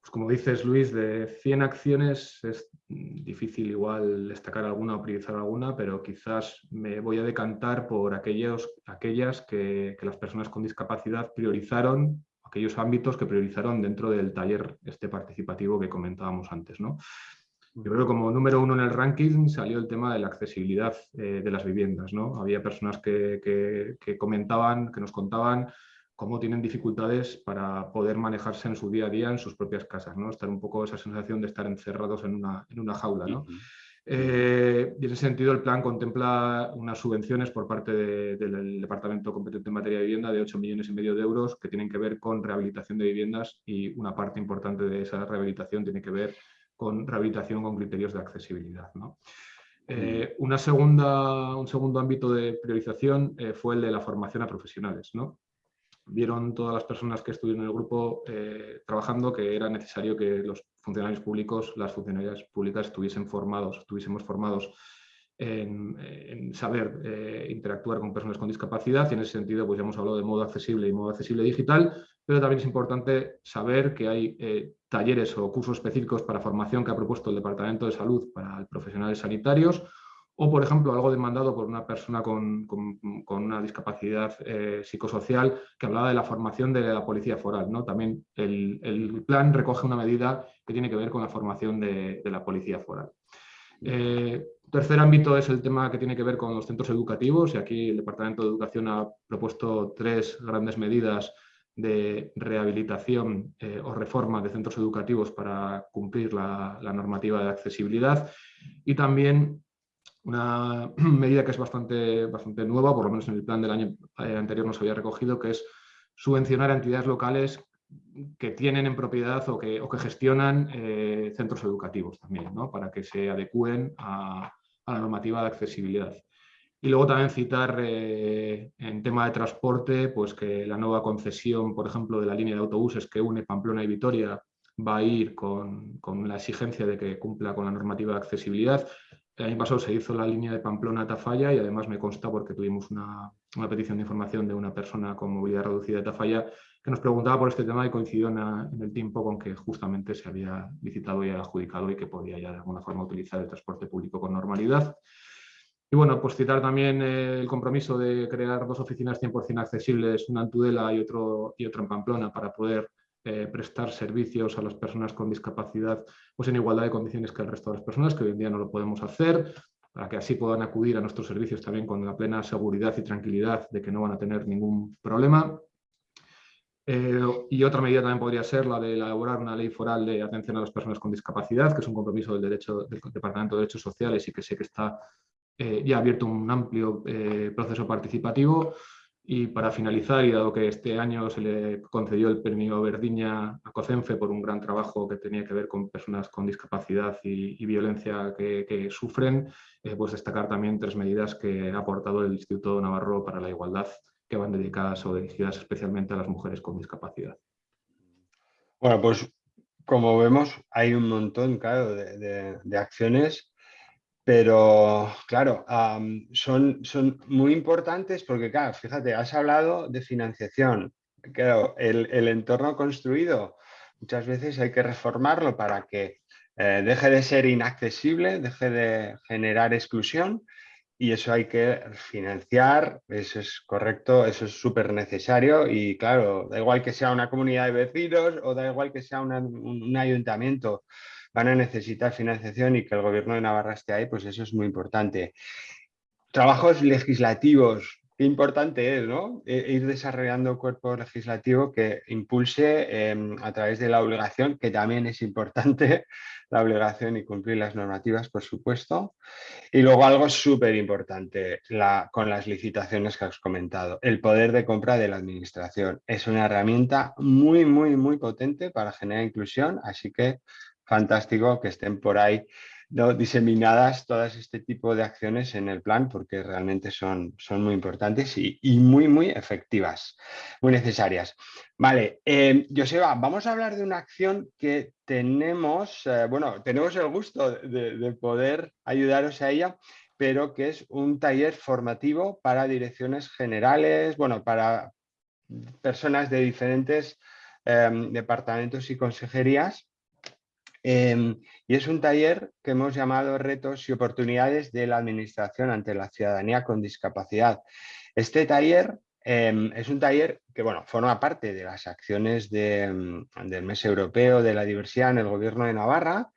Pues como dices, Luis, de 100 acciones es difícil igual destacar alguna o priorizar alguna, pero quizás me voy a decantar por aquellos, aquellas que, que las personas con discapacidad priorizaron, aquellos ámbitos que priorizaron dentro del taller este participativo que comentábamos antes. ¿no? Yo creo que como número uno en el ranking salió el tema de la accesibilidad eh, de las viviendas. ¿no? Había personas que, comentaban, que nos contaban cómo tienen dificultades para poder manejarse en su día a día en sus propias casas, ¿no? estar un poco esa sensación de estar encerrados en una, en una jaula. ¿no? Eh, y en ese sentido el plan contempla unas subvenciones por parte del Departamento competente en materia de vivienda de 8 millones y medio de euros que tienen que ver con rehabilitación de viviendas y una parte importante de esa rehabilitación tiene que ver con rehabilitación con criterios de accesibilidad. Eh, una segunda, un segundo ámbito de priorización eh, fue el de la formación a profesionales. ¿no? Vieron todas las personas que estuvieron en el grupo eh, trabajando que era necesario que los funcionarios públicos, las funcionarias públicas estuviesen formados, estuviésemos formados en, saber interactuar con personas con discapacidad y en ese sentido pues ya hemos hablado de modo accesible y modo accesible digital, pero también es importante saber que hay eh, talleres o cursos específicos para formación que ha propuesto el Departamento de Salud para profesionales sanitarios o, por ejemplo, algo demandado por una persona con, una discapacidad eh, psicosocial que hablaba de la formación de la policía foral. ¿no? También el, plan recoge una medida que tiene que ver con la formación de, la policía foral. Eh, tercer ámbito es el tema que tiene que ver con los centros educativos y aquí el Departamento de Educación ha propuesto tres grandes medidas de rehabilitación eh, o reforma de centros educativos para cumplir la, normativa de accesibilidad y también una medida que es bastante, bastante nueva, por lo menos en el plan del año eh, anterior no se había recogido, que es subvencionar a entidades locales que tienen en propiedad o que, que gestionan eh, centros educativos también, ¿no? para que se adecúen a la normativa de accesibilidad. Y luego también citar eh, en tema de transporte, pues que la nueva concesión, por ejemplo, de la línea de autobuses que une Pamplona y Vitoria va a ir con, con la exigencia de que cumpla con la normativa de accesibilidad. El año pasado se hizo la línea de Pamplona a Tafalla y además me consta porque tuvimos una, una, petición de información de una persona con movilidad reducida de Tafalla que nos preguntaba por este tema y coincidió en, en, el tiempo con que justamente se había licitado y adjudicado y que podía ya de alguna forma utilizar el transporte público con normalidad. Y bueno, pues citar también el compromiso de crear dos oficinas 100% accesibles, una en Tudela y, otro, y otra en Pamplona, para poder eh, prestar servicios a las personas con discapacidad pues en igualdad de condiciones que el resto de las personas, que hoy en día no lo podemos hacer, para que así puedan acudir a nuestros servicios también con la plena seguridad y tranquilidad de que no van a tener ningún problema. Eh, y otra medida también podría ser la de elaborar una ley foral de atención a las personas con discapacidad, que es un compromiso del, derecho, del Departamento de Derechos Sociales y que sé que está eh, ya ha abierto un amplio eh, proceso participativo y para finalizar, y dado que este año se le concedió el premio Verdiña a COCENFE por un gran trabajo que tenía que ver con personas con discapacidad y, violencia que, sufren, eh, pues destacar también tres medidas que ha aportado el Instituto Navarro para la Igualdad que van dedicadas o dirigidas especialmente a las mujeres con discapacidad. Bueno, pues como vemos hay un montón claro, de acciones pero claro, son, son muy importantes porque, claro, fíjate, has hablado de financiación. Claro, el, entorno construido muchas veces hay que reformarlo para que eh, deje de ser inaccesible, deje de generar exclusión y eso hay que financiar, eso es correcto, eso es súper necesario y claro, da igual que sea una comunidad de vecinos o da igual que sea un ayuntamiento, van a necesitar financiación y que el gobierno de Navarra esté ahí, pues eso es muy importante. Trabajos legislativos, qué importante es, ¿no? E, ir desarrollando cuerpo legislativo que impulse em, a través de la obligación, que también es importante, la obligación y cumplir las normativas, por supuesto. Y luego algo súper importante con las licitaciones que has comentado, el poder de compra de la administración. Es una herramienta muy, muy, muy potente para generar inclusión, así que fantástico que estén por ahí diseminadas todas este tipo de acciones en el plan porque realmente son, son muy importantes y, muy, muy efectivas, muy necesarias. Vale, eh, Joseba, vamos a hablar de una acción que tenemos, eh, bueno, tenemos el gusto de, poder ayudaros a ella, pero que es un taller formativo para direcciones generales, bueno, para personas de diferentes eh, departamentos y consejerías Em, y es un taller que hemos llamado Retos y oportunidades de la administración ante la ciudadanía con discapacidad. Este taller em, es un taller que bueno, forma parte de las acciones em, del mes europeo de la diversidad en el gobierno de Navarra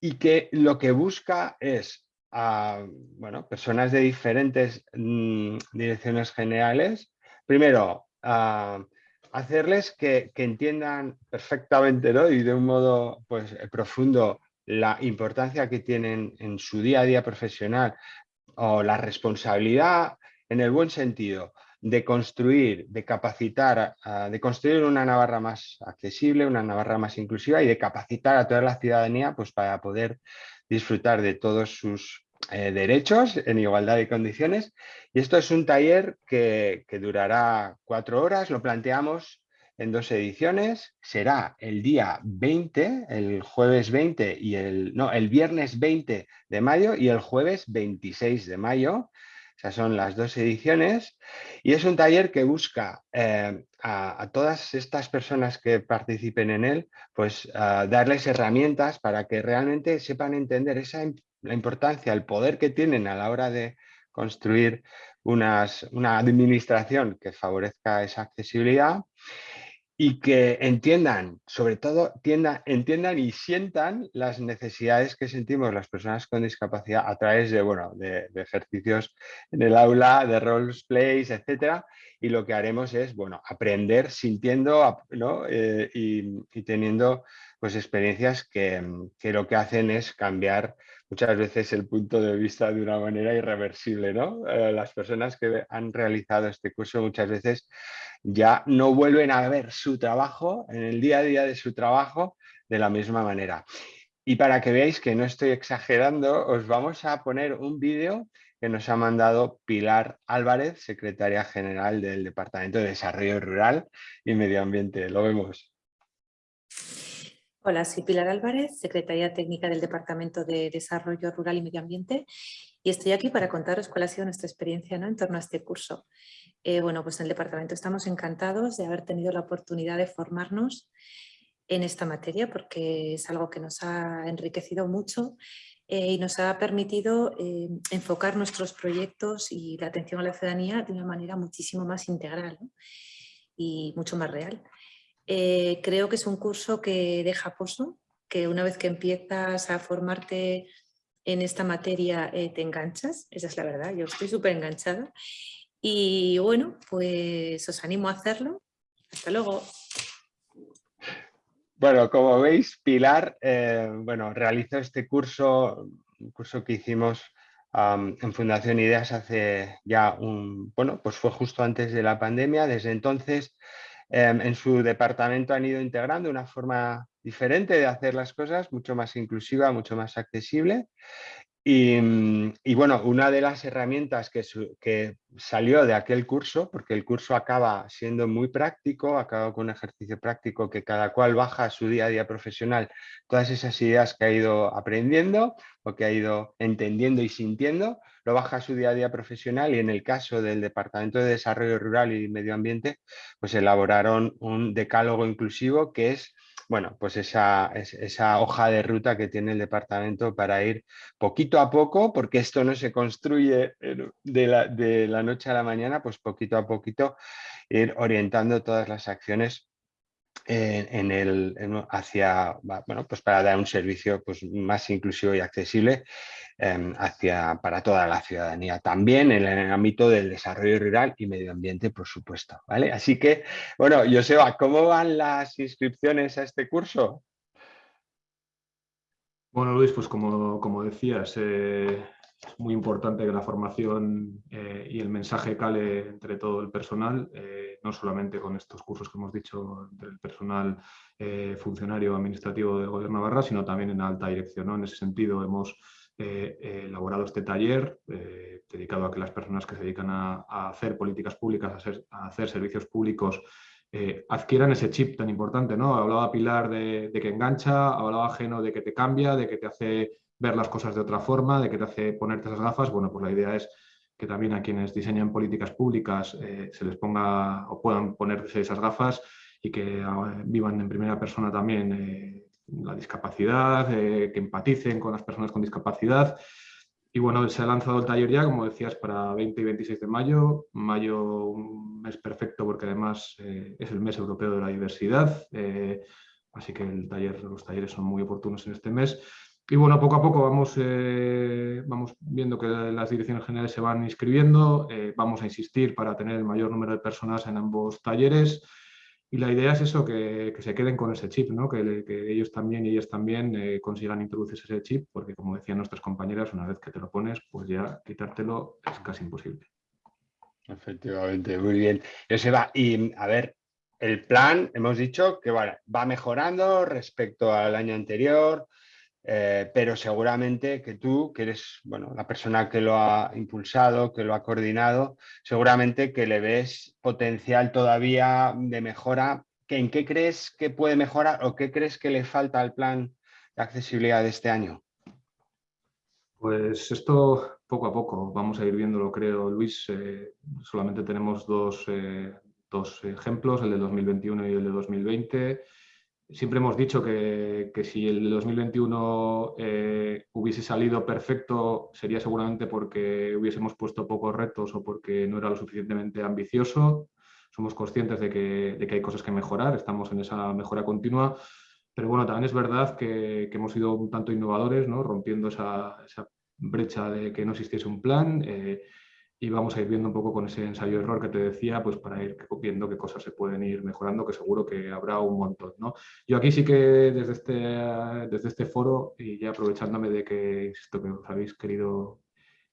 y que lo que busca es a bueno, personas de diferentes mm, direcciones generales, primero, a hacerles que, entiendan perfectamente ¿no? y de un modo pues, eh, profundo la importancia que tienen en su día a día profesional o la responsabilidad en el buen sentido de construir, de capacitar, de construir una Navarra más accesible, una Navarra más inclusiva y de capacitar a toda la ciudadanía pues, para poder disfrutar de todos sus eh, derechos en igualdad de condiciones. Y esto es un taller que, durará cuatro horas, lo planteamos en dos ediciones. Será el día 20, el jueves 20 y el, no, el viernes 20 de mayo y el jueves 26 de mayo. Esas son las dos ediciones y es un taller que busca eh, a, todas estas personas que participen en él, pues darles herramientas para que realmente sepan entender esa, la importancia, el poder que tienen a la hora de construir una administración que favorezca esa accesibilidad y que entiendan, sobre todo entiendan y sientan las necesidades que sentimos las personas con discapacidad a través de, bueno, de, ejercicios en el aula, de roleplays, etcétera. Y lo que haremos es bueno, aprender sintiendo ¿no? Eh, y, teniendo pues, experiencias que, que lo que hacen es cambiar muchas veces el punto de vista de una manera irreversible. ¿no? Eh, las personas que han realizado este curso muchas veces ya no vuelven a ver su trabajo en el día a día de su trabajo de la misma manera. Y para que veáis que no estoy exagerando, os vamos a poner un vídeo que nos ha mandado Pilar Álvarez, secretaria general del Departamento de Desarrollo Rural y Medio Ambiente. Lo vemos. Hola, soy Pilar Álvarez, secretaria técnica del Departamento de Desarrollo Rural y Medio Ambiente y estoy aquí para contaros cuál ha sido nuestra experiencia en torno a este curso. Eh, bueno, pues en el departamento estamos encantados de haber tenido la oportunidad de formarnos en esta materia porque es algo que nos ha enriquecido mucho eh, y nos ha permitido eh, enfocar nuestros proyectos y la atención a la ciudadanía de una manera muchísimo más integral y mucho más real. Eh, creo que es un curso que deja pozo, que una vez que empiezas a formarte en esta materia te enganchas, esa es la verdad, yo estoy súper enganchada. Y bueno, pues os animo a hacerlo. Hasta luego. Bueno, como veis, Pilar eh, bueno, realizó este curso, un curso que hicimos en Fundación Ideas hace ya un, bueno, pues fue justo antes de la pandemia. Desde entonces Em, en su departamento han ido integrando una forma diferente de hacer las cosas, mucho más inclusiva, mucho más accesible. Y, mm, bueno, una de las herramientas que, que, salió de aquel curso, porque el curso acaba siendo muy práctico, acaba con un ejercicio práctico que cada cual baja a su día a día profesional todas esas ideas que ha ido aprendiendo o que ha ido entendiendo y sintiendo, lo baja a su día a día profesional y en el caso del Departamento de Desarrollo Rural y Medio Ambiente, pues elaboraron un decálogo inclusivo que es bueno, pues esa, esa, hoja de ruta que tiene el departamento para ir poquito a poco, porque esto no se construye de la, de la noche a la mañana, pues poquito a poquito ir orientando todas las acciones en, el, hacia, bueno, pues para dar un servicio pues, más inclusivo y accesible em, hacia, para toda la ciudadanía. También en el ámbito del desarrollo rural y medio ambiente, por supuesto. ¿vale? Así que, bueno, Joseba, ¿cómo van las inscripciones a este curso? Bueno, Luis, pues como, como decías, eh, muy importante que la formación eh, y el mensaje cale entre todo el personal, eh, no solamente con estos cursos que hemos dicho del personal eh, funcionario administrativo del Gobierno de Navarra, sino también en alta dirección. En ese sentido hemos elaborado este taller dedicado a que las personas que se dedican a, hacer políticas públicas, a, hacer servicios públicos, adquieran ese chip tan importante. ¿no? Hablaba Pilar de, de que engancha, hablaba Geno de que te cambia, de que te hace ver las cosas de otra forma, de que te hace ponerte esas gafas, bueno, pues la idea es que también a quienes diseñan políticas públicas eh, se les ponga o puedan ponerse esas gafas y que ah, vivan en primera persona también eh, la discapacidad, eh, que empaticen con las personas con discapacidad. Y bueno, se ha lanzado el taller ya, como decías, para 20 y 26 de mayo. Mayo, un mes perfecto porque además es el mes europeo de la diversidad. así que el taller, los talleres son muy oportunos en este mes. Y bueno, poco a poco vamos, eh, vamos viendo que las direcciones generales se van inscribiendo, eh, vamos a insistir para tener el mayor número de personas en ambos talleres y la idea es eso, que, se queden con ese chip, ¿no? que, ellos también y ellas también eh, consigan introducirse ese chip, porque como decían nuestras compañeras, una vez que te lo pones, pues ya quitártelo es casi imposible. Efectivamente, muy bien. va y a ver, el plan, hemos dicho que va mejorando respecto al año anterior, eh, pero seguramente que tú, que eres bueno, la persona que lo ha impulsado, que lo ha coordinado, seguramente que le ves potencial todavía de mejora ¿en qué crees que puede mejorar o qué crees que le falta al plan de accesibilidad de este año? Pues esto poco a poco vamos a ir viéndolo, creo, Luis. Eh, solamente tenemos dos, eh, dos, ejemplos, el de 2021 y el de 2020. Siempre hemos dicho que, que si el de 2021 eh, hubiese salido perfecto sería seguramente porque hubiésemos puesto pocos retos o porque no era lo suficientemente ambicioso. Somos conscientes de que, de que hay cosas que mejorar, estamos en esa mejora continua, pero bueno, también es verdad que, que hemos sido un tanto innovadores, ¿no? rompiendo esa, esa, brecha de que no existiese un plan. Eh, y vamos a ir viendo un poco con ese ensayo-error que te decía, pues para ir viendo qué cosas se pueden ir mejorando, que seguro que habrá un montón. ¿no? Yo aquí sí que desde este, desde este foro, y ya aprovechándome de que, insisto, que os habéis querido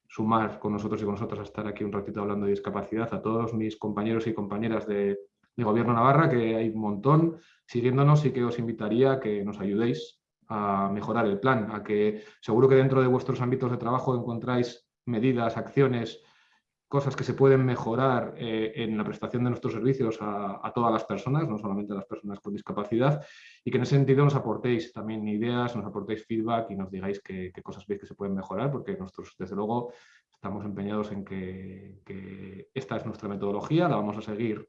sumar con nosotros y con nosotras a estar aquí un ratito hablando de discapacidad, a todos mis compañeros y compañeras de, de Gobierno Navarra, que hay un montón, siguiéndonos y que os invitaría a que nos ayudéis a mejorar el plan, a que seguro que dentro de vuestros ámbitos de trabajo encontráis medidas, acciones, cosas que se pueden mejorar eh, en la prestación de nuestros servicios a, todas las personas, no solamente a las personas con discapacidad, y que en ese sentido nos aportéis también ideas, nos aportéis feedback y nos digáis qué, cosas veis que se pueden mejorar, porque nosotros, desde luego, estamos empeñados en que, esta es nuestra metodología, la vamos a seguir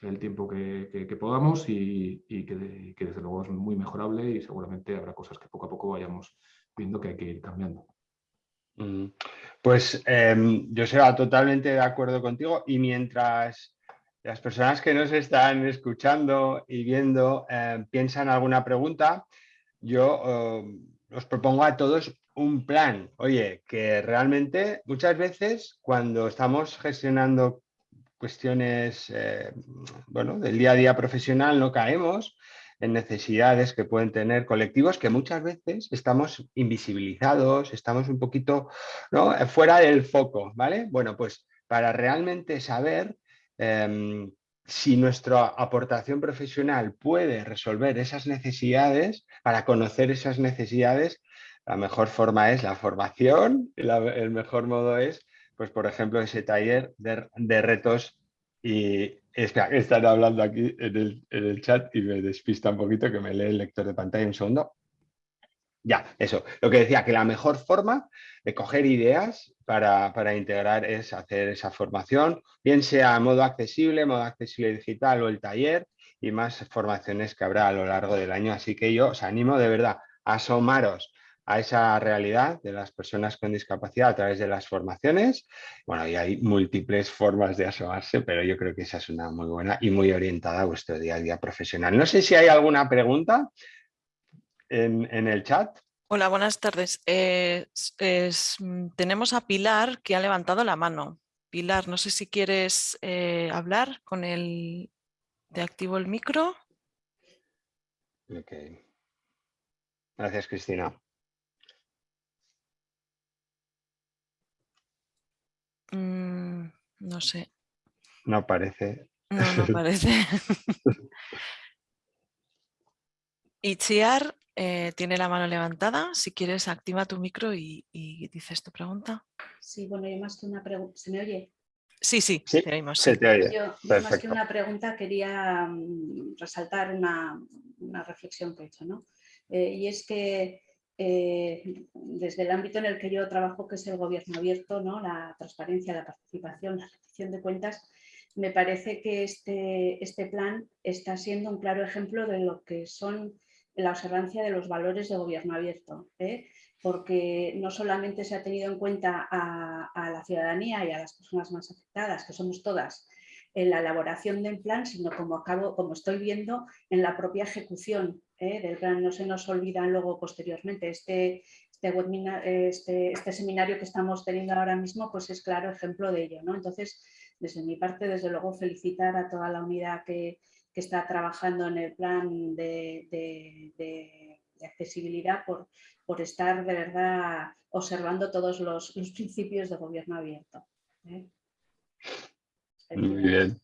el tiempo que, podamos y, que, que desde luego es muy mejorable y seguramente habrá cosas que poco a poco vayamos viendo que hay que ir cambiando. Mm. Pues em, yo estoy totalmente de acuerdo contigo y mientras las personas que nos están escuchando y viendo em, piensan alguna pregunta, yo em, os propongo a todos un plan. Oye, que realmente muchas veces cuando estamos gestionando cuestiones bueno, del día a día profesional no caemos en necesidades que pueden tener colectivos que muchas veces estamos invisibilizados, estamos un poquito ¿no? fuera del foco, ¿vale? Bueno, pues para realmente saber em, si nuestra aportación profesional puede resolver esas necesidades, para conocer esas necesidades, la mejor forma es la formación, el mejor modo es, pues por ejemplo, ese taller de, de retos y están hablando aquí en el, chat y me despista un poquito que me lee el lector de pantalla un segundo. Ya, eso. Lo que decía, que la mejor forma de coger ideas para, para, integrar es hacer esa formación, bien sea modo accesible, modo accesible digital o el taller y más formaciones que habrá a lo largo del año. Así que yo os animo de verdad a asomaros a esa realidad de las personas con discapacidad a través de las formaciones. Bueno, y hay múltiples formas de asomarse, pero yo creo que esa es una muy buena y muy orientada a vuestro día a día profesional. No sé si hay alguna pregunta en, el chat. Hola, buenas tardes. Tenemos a Pilar que ha levantado la mano. Pilar, no sé si quieres eh, hablar con el... de activo el micro. Gracias, Cristina. Mm, no sé. No parece. No, no parece. Itziar eh, tiene la mano levantada. Si quieres, activa tu micro y, dices tu pregunta. Sí, bueno, yo más que una pregunta. ¿Se me oye? Sí, sí, te oímos. Yo, más que una pregunta quería mm, resaltar una, reflexión que he hecho, ¿no? Eh, y es que eh, desde el ámbito en el que yo trabajo, que es el gobierno abierto, ¿no? la transparencia, la participación, la rendición de cuentas, me parece que este, este plan está siendo un claro ejemplo de lo que son la observancia de los valores de gobierno abierto, ¿eh? porque no solamente se ha tenido en cuenta a, a, la ciudadanía y a las personas más afectadas, que somos todas, en la elaboración del plan, sino como, acabo, como estoy viendo en la propia ejecución ¿eh? del plan. No se nos olvidan luego posteriormente. Este, este, este, este, seminario que estamos teniendo ahora mismo pues es claro ejemplo de ello. Entonces, desde mi parte, desde luego, felicitar a toda la unidad que, está trabajando en el plan de, accesibilidad por, por, estar de verdad observando todos los, principios de gobierno abierto. ¿eh? Muy bien.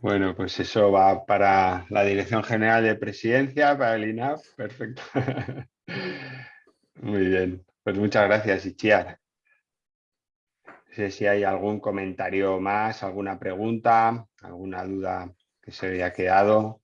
Bueno, pues eso va para la Dirección General de Presidencia, para el INAF, perfecto. Muy bien, pues muchas gracias, Ichiar. No sé si hay algún comentario más, alguna pregunta, alguna duda que se había quedado.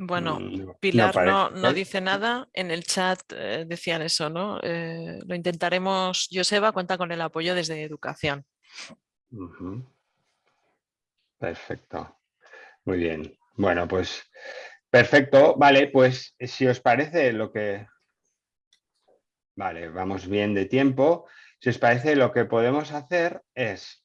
Bueno, Pilar no, dice nada. En el chat eh, decían eso, ¿no? Eh, lo intentaremos. Joseba cuenta con el apoyo desde educación. Perfecto. Muy bien. Bueno, pues perfecto. Vale, pues si os parece lo que... Vale, vamos bien de tiempo. Si os parece, lo que podemos hacer es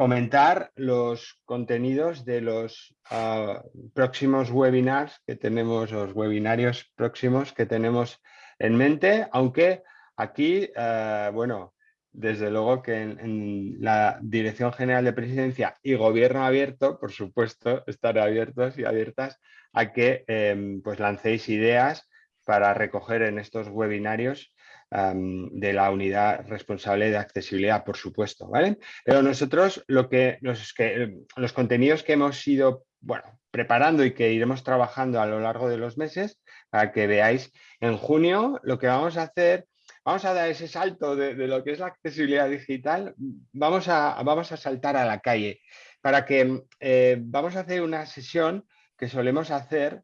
comentar los contenidos de los ah, próximos webinars que tenemos, los webinarios próximos que tenemos en mente, aunque aquí, ah, bueno, desde luego que en, la Dirección General de Presidencia y Gobierno Abierto, por supuesto, estar abiertos y abiertas a que em, pues lancéis ideas para recoger en estos webinarios de la unidad responsable de accesibilidad, por supuesto. ¿vale? Pero nosotros lo que los, que, los contenidos que hemos ido bueno, preparando y que iremos trabajando a lo largo de los meses, para que veáis en junio, lo que vamos a hacer vamos a dar ese salto de, lo que es la accesibilidad digital, vamos a, vamos a saltar a la calle para que eh, vamos a hacer una sesión que solemos hacer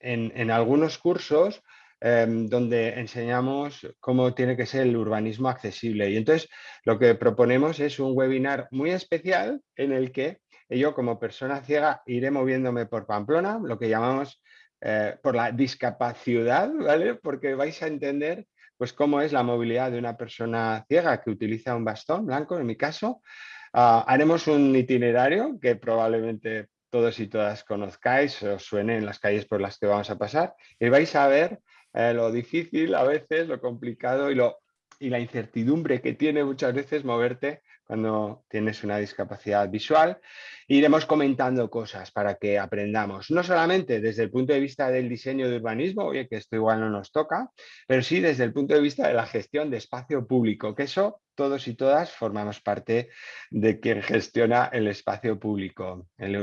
en, algunos cursos em, donde enseñamos cómo tiene que ser el urbanismo accesible. Y entonces lo que proponemos es un webinar muy especial en el que yo como persona ciega iré moviéndome por Pamplona, lo que llamamos eh, por la discapacidad, ¿vale? Porque vais a entender pues cómo es la movilidad de una persona ciega que utiliza un bastón blanco, en mi caso. Ah, haremos un itinerario que probablemente todos y todas conozcáis, os suene en las calles por las que vamos a pasar, y vais a ver eh, lo difícil a veces, lo complicado y, lo, y la incertidumbre que tiene muchas veces moverte cuando tienes una discapacidad visual. Iremos comentando cosas para que aprendamos, no solamente desde el punto de vista del diseño de urbanismo, oye, que esto igual no nos toca, pero sí desde el punto de vista de la gestión de espacio público, que eso todos y todas formamos parte de quien gestiona el espacio público, el,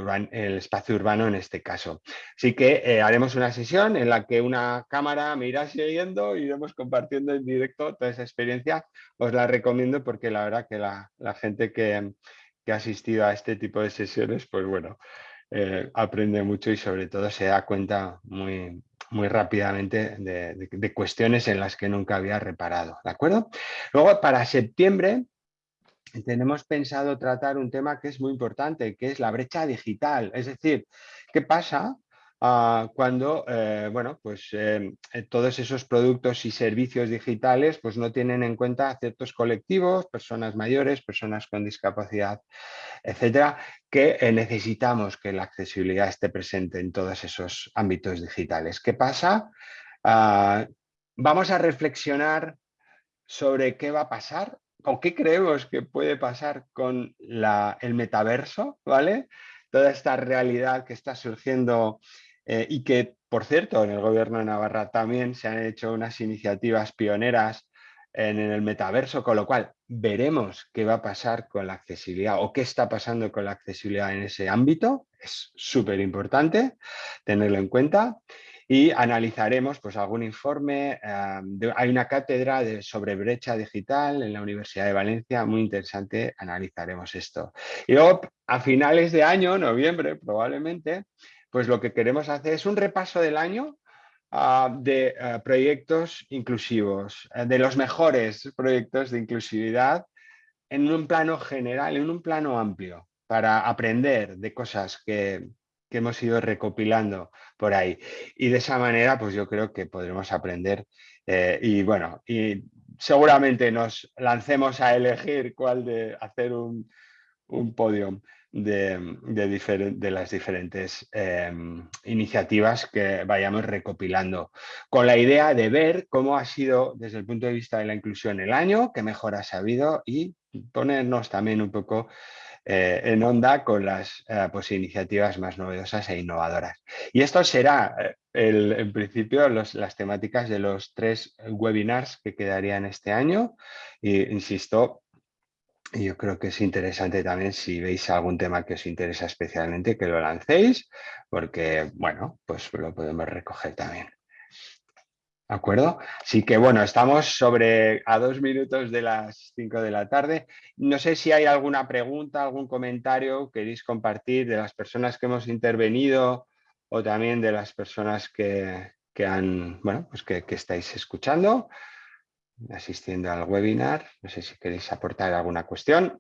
espacio urbano en este caso. Así que eh, haremos una sesión en la que una cámara me irá siguiendo y iremos compartiendo en directo toda esa experiencia. Os la recomiendo porque la verdad que la, gente que, ha asistido a este tipo de sesiones, pues bueno, eh, aprende mucho y sobre todo se da cuenta muy, muy rápidamente de, cuestiones en las que nunca había reparado. ¿De acuerdo? Luego, para septiembre, tenemos pensado tratar un tema que es muy importante, que es la brecha digital. Es decir, ¿qué pasa Cuando eh, bueno, pues, em, eh, todos esos productos y servicios digitales pues, no tienen en cuenta ciertos colectivos, personas mayores, personas con discapacidad, etcétera, que eh, necesitamos que la accesibilidad esté presente en todos esos ámbitos digitales. ¿Qué pasa? Ah, vamos a reflexionar sobre qué va a pasar o qué creemos que puede pasar con el metaverso, ¿vale? Toda esta realidad que está surgiendo eh, y que, por cierto, en el gobierno de Navarra también se han hecho unas iniciativas pioneras en, el metaverso, con lo cual veremos qué va a pasar con la accesibilidad o qué está pasando con la accesibilidad en ese ámbito. Es súper importante tenerlo en cuenta y analizaremos pues, algún informe. Eh, hay una cátedra de, sobre brecha digital en la Universidad de Valencia, muy interesante, analizaremos esto. Y luego, a finales de año, noviembre probablemente, pues lo que queremos hacer es un repaso del año ah, de ah, proyectos inclusivos, eh, de los mejores proyectos de inclusividad en un plano general, en un plano amplio, para aprender de cosas que, hemos ido recopilando por ahí. Y de esa manera, pues yo creo que podremos aprender eh, y bueno, y seguramente nos lancemos a elegir cuál de hacer un, un podium de, las diferentes em, iniciativas que vayamos recopilando, con la idea de ver cómo ha sido desde el punto de vista de la inclusión el año, qué mejoras ha habido y ponernos también un poco eh, en onda con las eh, pues, iniciativas más novedosas e innovadoras. Y esto será, eh, el, en principio, las temáticas de los tres webinars que quedarían este año. Y, insisto, yo creo que es interesante también si veis algún tema que os interesa especialmente que lo lancéis, porque, bueno, pues lo podemos recoger también. ¿De acuerdo? Así que bueno, estamos sobre a dos minutos de las cinco de la tarde. No sé si hay alguna pregunta, algún comentario que queréis compartir de las personas que hemos intervenido o también de las personas que, han, bueno, pues que, que estáis escuchando, asistiendo al webinar. No sé si queréis aportar alguna cuestión.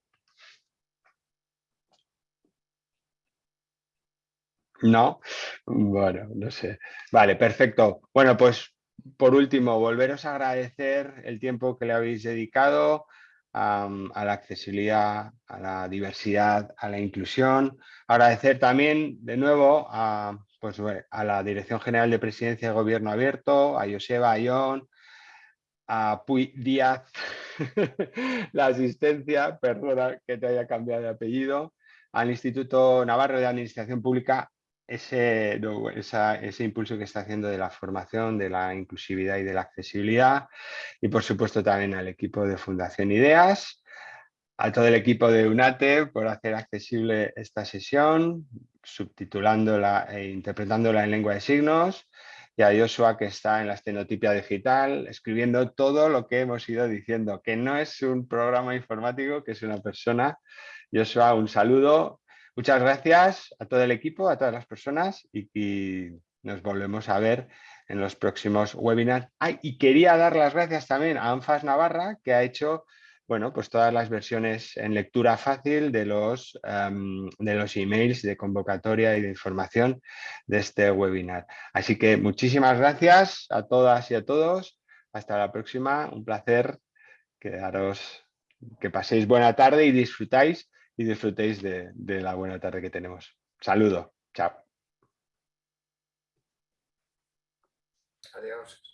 No, bueno, no sé. Vale, perfecto. Bueno, pues por último, volveros a agradecer el tiempo que le habéis dedicado a, la accesibilidad, a la diversidad, a la inclusión. Agradecer también de nuevo a, pues, a la Dirección General de Presidencia de Gobierno Abierto, a Joseba Ayón, a Puy Díaz, la asistencia, perdona que te haya cambiado de apellido, al Instituto Navarro de Administración Pública ese, ese impulso que está haciendo de la formación, de la inclusividad y de la accesibilidad y por supuesto también al equipo de Fundación Ideas, a todo el equipo de UNATE por hacer accesible esta sesión, subtitulándola e interpretándola en lengua de signos y a Joshua que está en la estenotipia digital escribiendo todo lo que hemos ido diciendo, que no es un programa informático, que es una persona. Joshua, un saludo Muchas gracias a todo el equipo, a todas las personas y, nos volvemos a ver en los próximos webinars. y quería dar las gracias también a ANFAS Navarra que ha hecho bueno, pues todas las versiones en lectura fácil de los, em, de los emails de convocatoria y de información de este webinar. Así que muchísimas gracias a todas y a todos. Hasta la próxima. Un placer quedaros, que paséis buena tarde y disfrutáis y disfrutéis de, de la buena tarde que tenemos. Saludo, chao. Adiós.